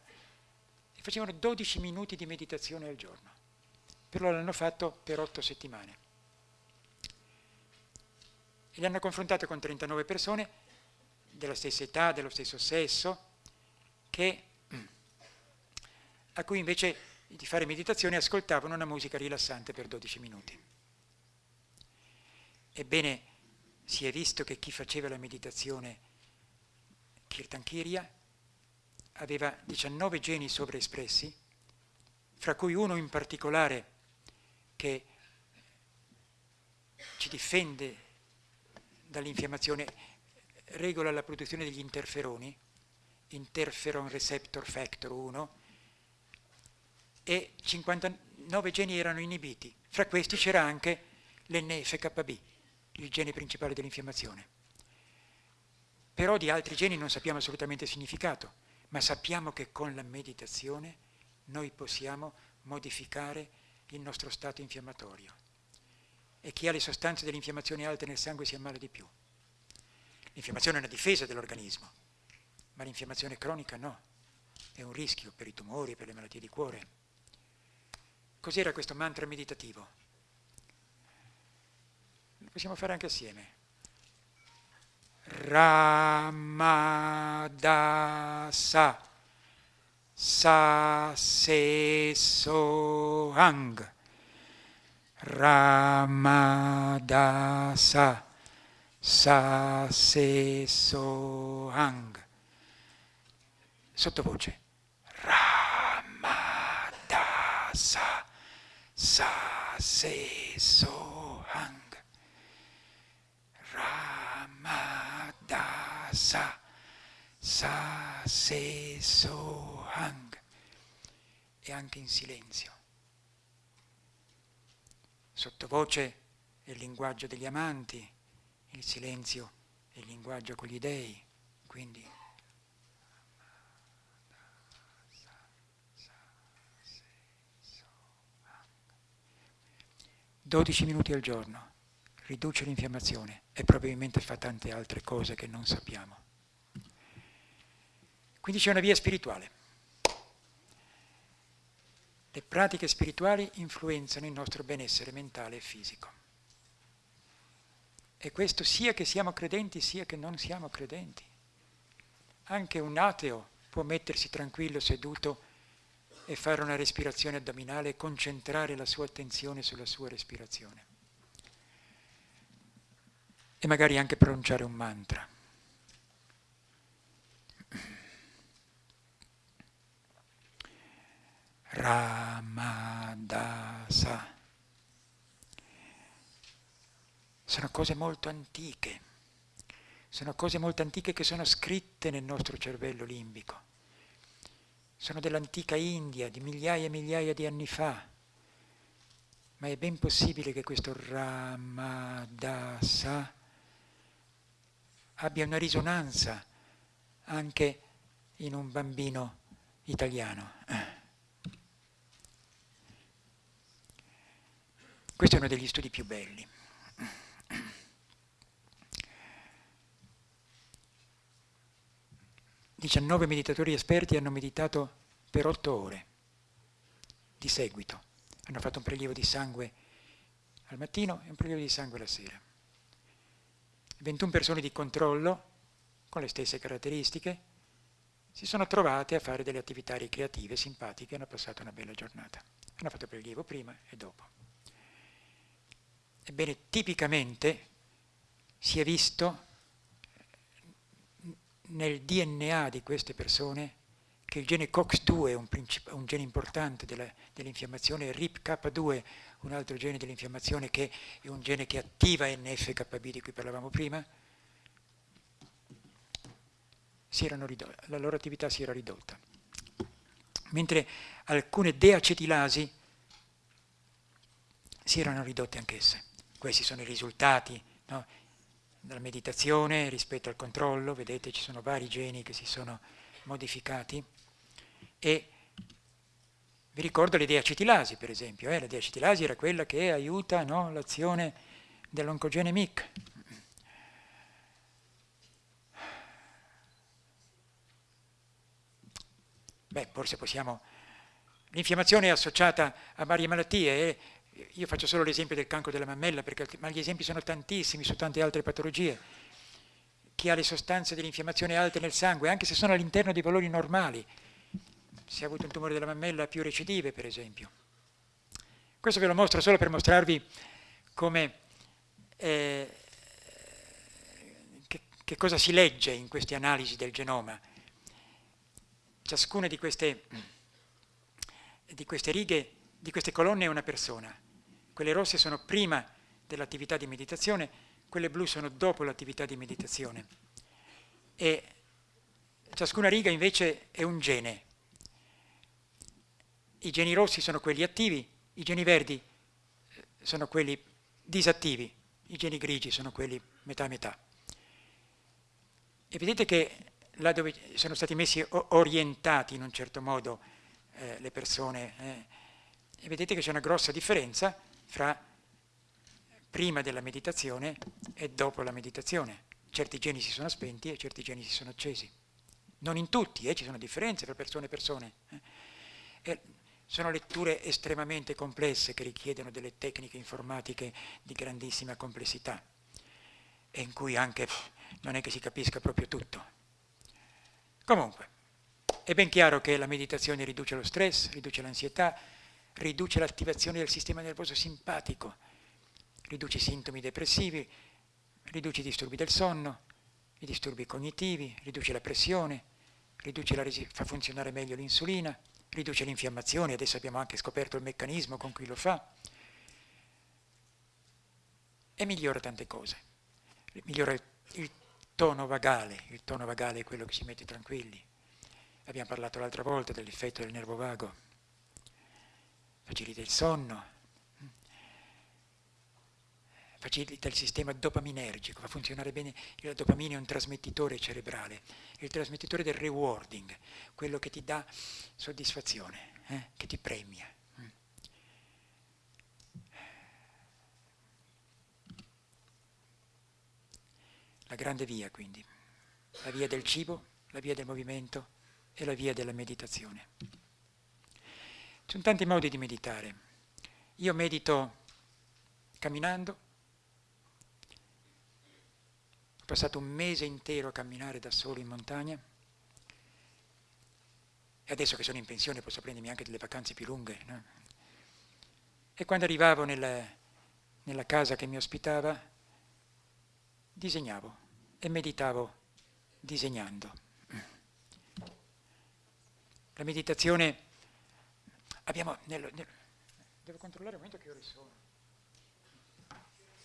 facevano 12 minuti di meditazione al giorno, però l'hanno fatto per 8 settimane. E li hanno confrontato con 39 persone della stessa età, dello stesso sesso, che, a cui invece di fare meditazione ascoltavano una musica rilassante per 12 minuti. Ebbene, si è visto che chi faceva la meditazione Kirtankirya aveva 19 geni sovraespressi, fra cui uno in particolare che ci difende dall'infiammazione, regola la produzione degli interferoni, interferon receptor factor 1, e 59 geni erano inibiti. Fra questi c'era anche l'NFKB, il gene principale dell'infiammazione. Però di altri geni non sappiamo assolutamente il significato, ma sappiamo che con la meditazione noi possiamo modificare il nostro stato infiammatorio. E chi ha le sostanze dell'infiammazione alte nel sangue si ammala di più. L'infiammazione è una difesa dell'organismo, ma l'infiammazione cronica no, è un rischio per i tumori, per le malattie di cuore. Cos'era questo mantra meditativo? Lo possiamo fare anche assieme. Ramadasa. Sa Se Sohang Ramadasa. Sa Se Sohang Sottovoce. Ramadasa. Sa Se Sohang Sa Se Sohang e anche in silenzio. Sottovoce è il linguaggio degli amanti, il silenzio è il linguaggio con gli dei, quindi 12 minuti al giorno, riduce l'infiammazione e probabilmente fa tante altre cose che non sappiamo. Quindi c'è una via spirituale. Le pratiche spirituali influenzano il nostro benessere mentale e fisico. E questo sia che siamo credenti sia che non siamo credenti. Anche un ateo può mettersi tranquillo seduto e fare una respirazione addominale e concentrare la sua attenzione sulla sua respirazione. E magari anche pronunciare un mantra. Ramadasa. Sono cose molto antiche, sono cose molto antiche che sono scritte nel nostro cervello limbico sono dell'antica India, di migliaia e migliaia di anni fa, ma è ben possibile che questo Ramadasa abbia una risonanza anche in un bambino italiano. Questo è uno degli studi più belli. 19 meditatori esperti hanno meditato per 8 ore di seguito. Hanno fatto un prelievo di sangue al mattino e un prelievo di sangue la sera. 21 persone di controllo, con le stesse caratteristiche, si sono trovate a fare delle attività ricreative simpatiche hanno passato una bella giornata. Hanno fatto prelievo prima e dopo. Ebbene, tipicamente si è visto nel DNA di queste persone che il gene COX-2 è un, un, gene importante dell'infiammazione, il RIP-K2 un altro gene dell'infiammazione che è un gene che attiva NF-κB di cui parlavamo prima, la loro attività si era ridotta. Mentre alcune deacetilasi si erano ridotte anch'esse. Questi sono i risultati. No? dalla meditazione rispetto al controllo, vedete ci sono vari geni che si sono modificati e vi ricordo le deacetilasi per esempio, eh? la deacetilasi era quella che aiuta no, l'azione dell'oncogene MIC. Beh, forse possiamo... L'infiammazione è associata a varie malattie e io faccio solo l'esempio del cancro della mammella, perché, ma gli esempi sono tantissimi su tante altre patologie. chi ha le sostanze dell'infiammazione alte nel sangue, anche se sono all'interno dei valori normali. Se ha avuto un tumore della mammella più recidive, per esempio. Questo ve lo mostro solo per mostrarvi come, eh, che, che cosa si legge in queste analisi del genoma. Ciascuna di queste, di queste righe, di queste colonne è una persona. Quelle rosse sono prima dell'attività di meditazione, quelle blu sono dopo l'attività di meditazione e ciascuna riga invece è un gene. I geni rossi sono quelli attivi, i geni verdi eh, sono quelli disattivi, i geni grigi sono quelli metà metà. E vedete che là dove sono stati messi orientati in un certo modo eh, le persone, eh, vedete che c'è una grossa differenza fra prima della meditazione e dopo la meditazione. Certi geni si sono spenti e certi geni si sono accesi. Non in tutti, eh, ci sono differenze tra persone e persone. Eh. sono letture estremamente complesse che richiedono delle tecniche informatiche di grandissima complessità e in cui anche non è che si capisca proprio tutto. Comunque, è ben chiaro che la meditazione riduce lo stress, riduce l'ansietà, riduce l'attivazione del sistema nervoso simpatico, riduce i sintomi depressivi, riduce i disturbi del sonno, i disturbi cognitivi, riduce la pressione, la fa funzionare meglio l'insulina, riduce l'infiammazione, adesso abbiamo anche scoperto il meccanismo con cui lo fa, e migliora tante cose. Migliora il, il tono vagale, il tono vagale è quello che ci mette tranquilli. Abbiamo parlato l'altra volta dell'effetto del nervo vago, facilita il sonno, facilita il sistema dopaminergico, fa funzionare bene, la dopamina è un trasmettitore cerebrale, il trasmettitore del rewarding, quello che ti dà soddisfazione, eh, che ti premia. La grande via quindi, la via del cibo, la via del movimento e la via della meditazione. Ci sono tanti modi di meditare. Io medito camminando, passato un mese intero a camminare da solo in montagna e adesso che sono in pensione posso prendermi anche delle vacanze più lunghe. No? E quando arrivavo nella, nella casa che mi ospitava, disegnavo e meditavo disegnando. La meditazione, abbiamo, nel, nel, devo controllare un momento che ore sono.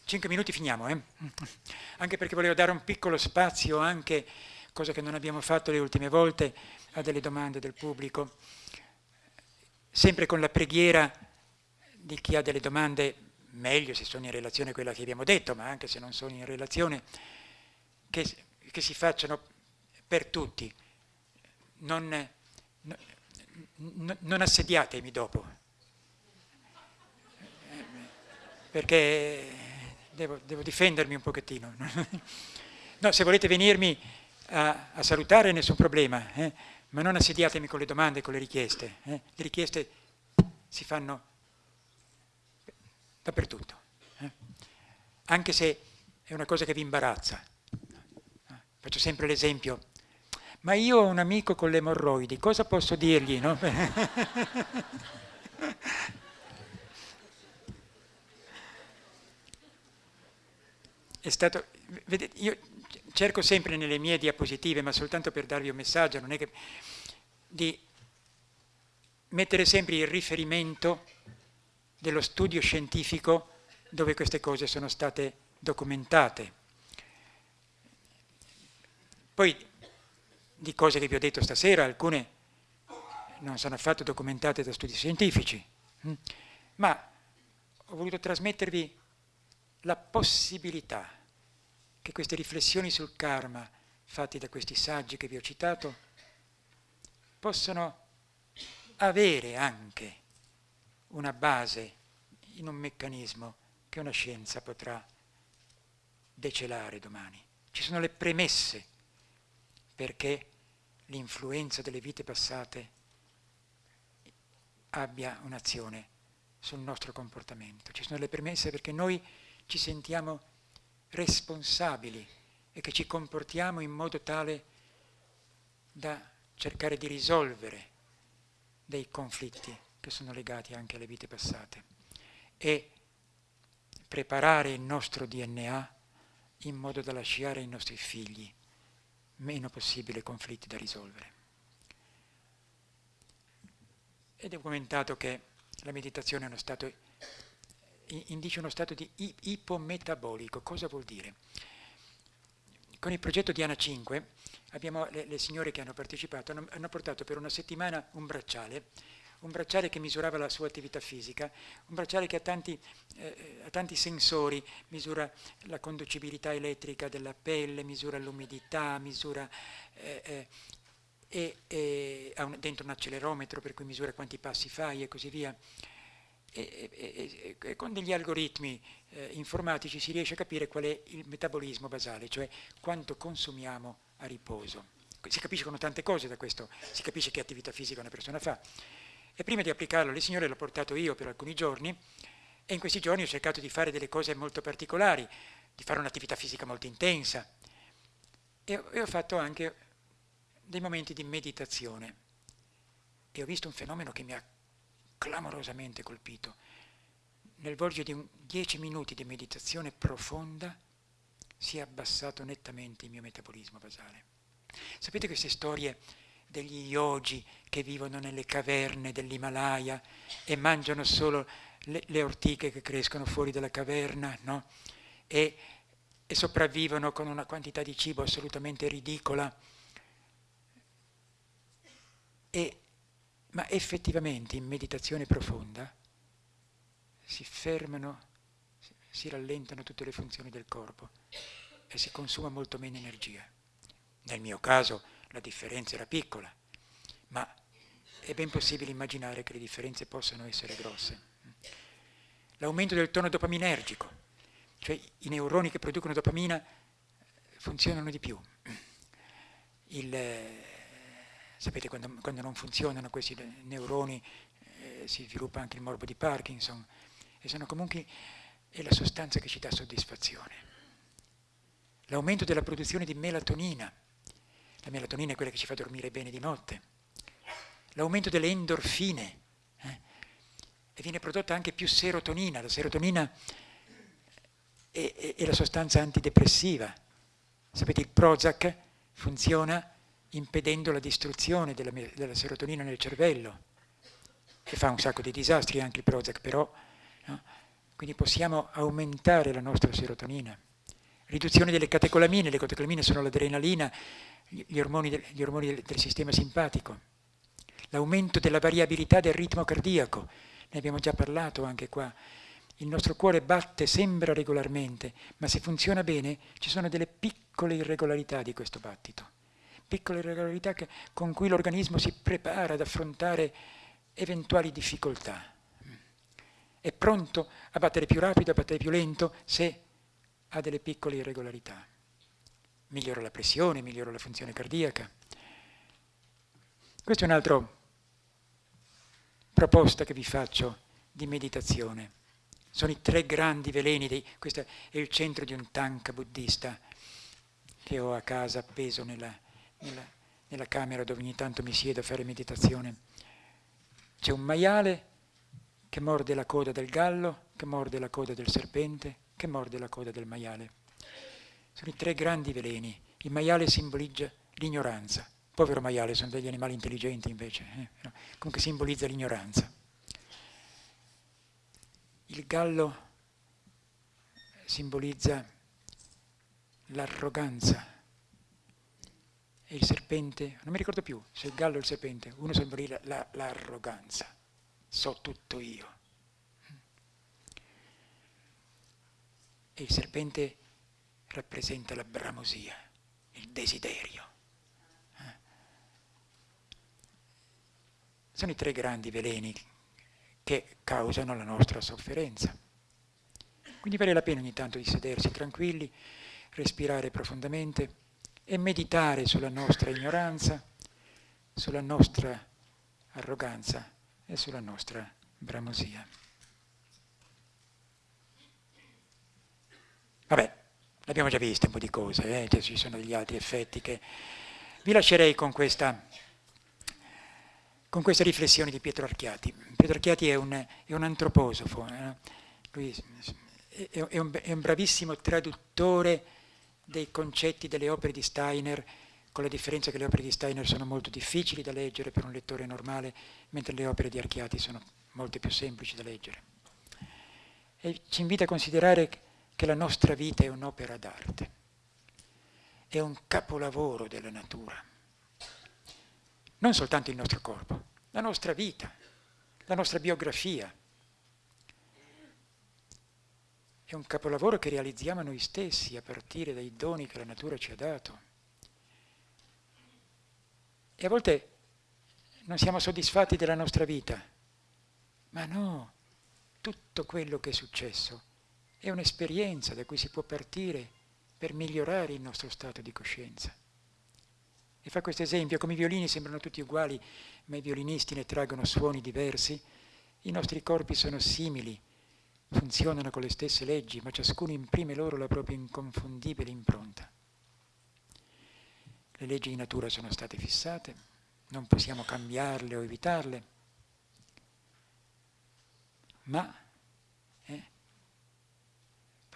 Cinque minuti finiamo, eh? <laughs> anche perché volevo dare un piccolo spazio anche, cosa che non abbiamo fatto le ultime volte, a delle domande del pubblico, sempre con la preghiera di chi ha delle domande, meglio se sono in relazione a quella che abbiamo detto, ma anche se non sono in relazione, che, che si facciano per tutti. Non, non, non assediatemi dopo, perché devo, devo difendermi un pochettino. <laughs> no, se volete venirmi a, a salutare nessun problema, eh? ma non assediatemi con le domande, con le richieste. Eh? Le richieste si fanno dappertutto, eh? anche se è una cosa che vi imbarazza. Faccio sempre l'esempio, ma io ho un amico con le emorroidi, cosa posso dirgli? No? <laughs> è stato, vedete, io cerco sempre nelle mie diapositive, ma soltanto per darvi un messaggio, non è che, di mettere sempre il riferimento dello studio scientifico dove queste cose sono state documentate. Poi di cose che vi ho detto stasera, alcune non sono affatto documentate da studi scientifici, hm? ma ho voluto trasmettervi la possibilità che queste riflessioni sul karma fatte da questi saggi che vi ho citato possono avere anche una base in un meccanismo che una scienza potrà decelare domani. Ci sono le premesse perché l'influenza delle vite passate abbia un'azione sul nostro comportamento. Ci sono le premesse perché noi ci sentiamo responsabili e che ci comportiamo in modo tale da cercare di risolvere dei conflitti che sono legati anche alle vite passate e preparare il nostro DNA in modo da lasciare ai nostri figli meno possibile conflitti da risolvere. È documentato che la meditazione è uno stato, indice uno stato di ipometabolico. Cosa vuol dire? Con il progetto Diana 5 abbiamo, le, le signore che hanno partecipato hanno, hanno portato per una settimana un bracciale un bracciale che misurava la sua attività fisica, un bracciale che ha tanti, eh, ha tanti, sensori, misura la conducibilità elettrica della pelle, misura l'umidità, misura eh, eh, e, e, ha un, dentro un accelerometro per cui misura quanti passi fai e così via. E, e con degli algoritmi eh, informatici si riesce a capire qual è il metabolismo basale, cioè quanto consumiamo a riposo. Si capiscono tante cose da questo, si capisce che attività fisica una persona fa. E prima di applicarlo alle signore l'ho portato io per alcuni giorni e in questi giorni ho cercato di fare delle cose molto particolari, di fare un'attività fisica molto intensa. E, ho fatto anche dei momenti di meditazione e ho visto un fenomeno che mi ha clamorosamente colpito. Nel volgere di un, dieci minuti di meditazione profonda si è abbassato nettamente il mio metabolismo basale. Sapete queste storie degli yogi che vivono nelle caverne dell'Himalaya e mangiano solo le, le, ortiche che crescono fuori dalla caverna, no? e, e sopravvivono con una quantità di cibo assolutamente ridicola. E, ma effettivamente in meditazione profonda si fermano, si rallentano tutte le funzioni del corpo e si consuma molto meno energia. Nel mio caso la differenza era piccola, ma è ben possibile immaginare che le differenze possano essere grosse. L'aumento del tono dopaminergico, cioè i neuroni che producono dopamina funzionano di più. Il, eh, sapete quando, quando, non funzionano questi neuroni eh, si sviluppa anche il morbo di Parkinson e sono comunque è la sostanza che ci dà soddisfazione. L'aumento della produzione di melatonina, la melatonina è quella che ci fa dormire bene di notte. L'aumento delle endorfine. Eh? E viene prodotta anche più serotonina. La serotonina è, è, è la sostanza antidepressiva. Sapete, il Prozac funziona impedendo la distruzione della, della, serotonina nel cervello. E fa un sacco di disastri anche il Prozac, però... No? Quindi possiamo aumentare la nostra serotonina. Riduzione delle catecolamine, le catecolamine sono l'adrenalina, gli ormoni, del, gli ormoni del, del sistema simpatico, l'aumento della variabilità del ritmo cardiaco, ne abbiamo già parlato anche qua, il nostro cuore batte, sembra regolarmente, ma se funziona bene ci sono delle piccole irregolarità di questo battito, piccole irregolarità che, con cui l'organismo si prepara ad affrontare eventuali difficoltà. È pronto a battere più rapido, a battere più lento, se ha delle piccole irregolarità migliora la pressione, migliora la funzione cardiaca. Questa è un'altra proposta che vi faccio di meditazione. Sono i tre grandi veleni, dei, questo è il centro di un tanka buddista che ho a casa appeso nella, nella, nella camera dove ogni tanto mi siedo a fare meditazione. C'è un maiale che morde la coda del gallo, che morde la coda del serpente, che morde la coda del maiale. Sono i tre grandi veleni. Il maiale simboleggia l'ignoranza. Povero maiale, sono degli animali intelligenti invece. Eh? Comunque simbolizza l'ignoranza. Il gallo simbolizza l'arroganza. E il serpente, non mi ricordo più se il gallo o il serpente, uno simbolizza l'arroganza. La, so tutto io. E il serpente rappresenta la bramosia, il desiderio. Eh? Sono i tre grandi veleni che causano la nostra sofferenza. Quindi vale la pena ogni tanto di sedersi tranquilli, respirare profondamente e meditare sulla nostra ignoranza, sulla nostra arroganza e sulla nostra bramosia. Vabbè, L'abbiamo già visto un po' di cose, eh? ci sono degli altri effetti che... Vi lascerei con questa, con questa riflessione di Pietro Archiati. Pietro Archiati è un, è un antroposofo, eh? lui è, è, un, è un bravissimo traduttore dei concetti delle opere di Steiner, con la differenza che le opere di Steiner sono molto difficili da leggere per un lettore normale, mentre le opere di Archiati sono molto più semplici da leggere. E ci invita a considerare che la nostra vita è un'opera d'arte, è un capolavoro della natura. Non soltanto il nostro corpo, la nostra vita, la nostra biografia. È un capolavoro che realizziamo noi stessi a partire dai doni che la natura ci ha dato. E a volte non siamo soddisfatti della nostra vita, ma no, tutto quello che è successo è un'esperienza da cui si può partire per migliorare il nostro stato di coscienza. E fa questo esempio, come i violini sembrano tutti uguali, ma i violinisti ne traggono suoni diversi, i nostri corpi sono simili, funzionano con le stesse leggi, ma ciascuno imprime loro la propria inconfondibile impronta. Le leggi di natura sono state fissate, non possiamo cambiarle o evitarle, ma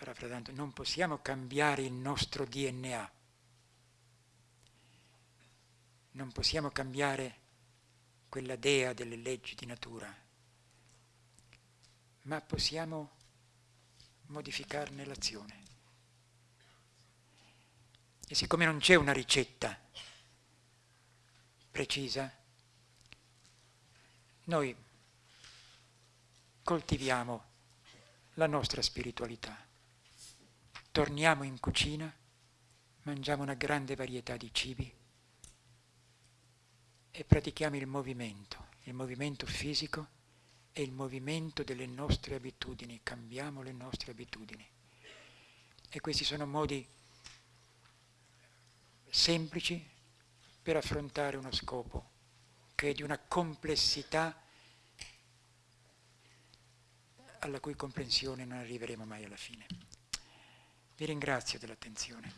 parafrasando, non possiamo cambiare il nostro DNA, non possiamo cambiare quella dea delle leggi di natura, ma possiamo modificarne l'azione. E siccome non c'è una ricetta precisa, noi coltiviamo la nostra spiritualità torniamo in cucina, mangiamo una grande varietà di cibi e pratichiamo il movimento, il movimento fisico e il movimento delle nostre abitudini, cambiamo le nostre abitudini. E questi sono modi semplici per affrontare uno scopo che è di una complessità alla cui comprensione non arriveremo mai alla fine. Vi ringrazio dell'attenzione.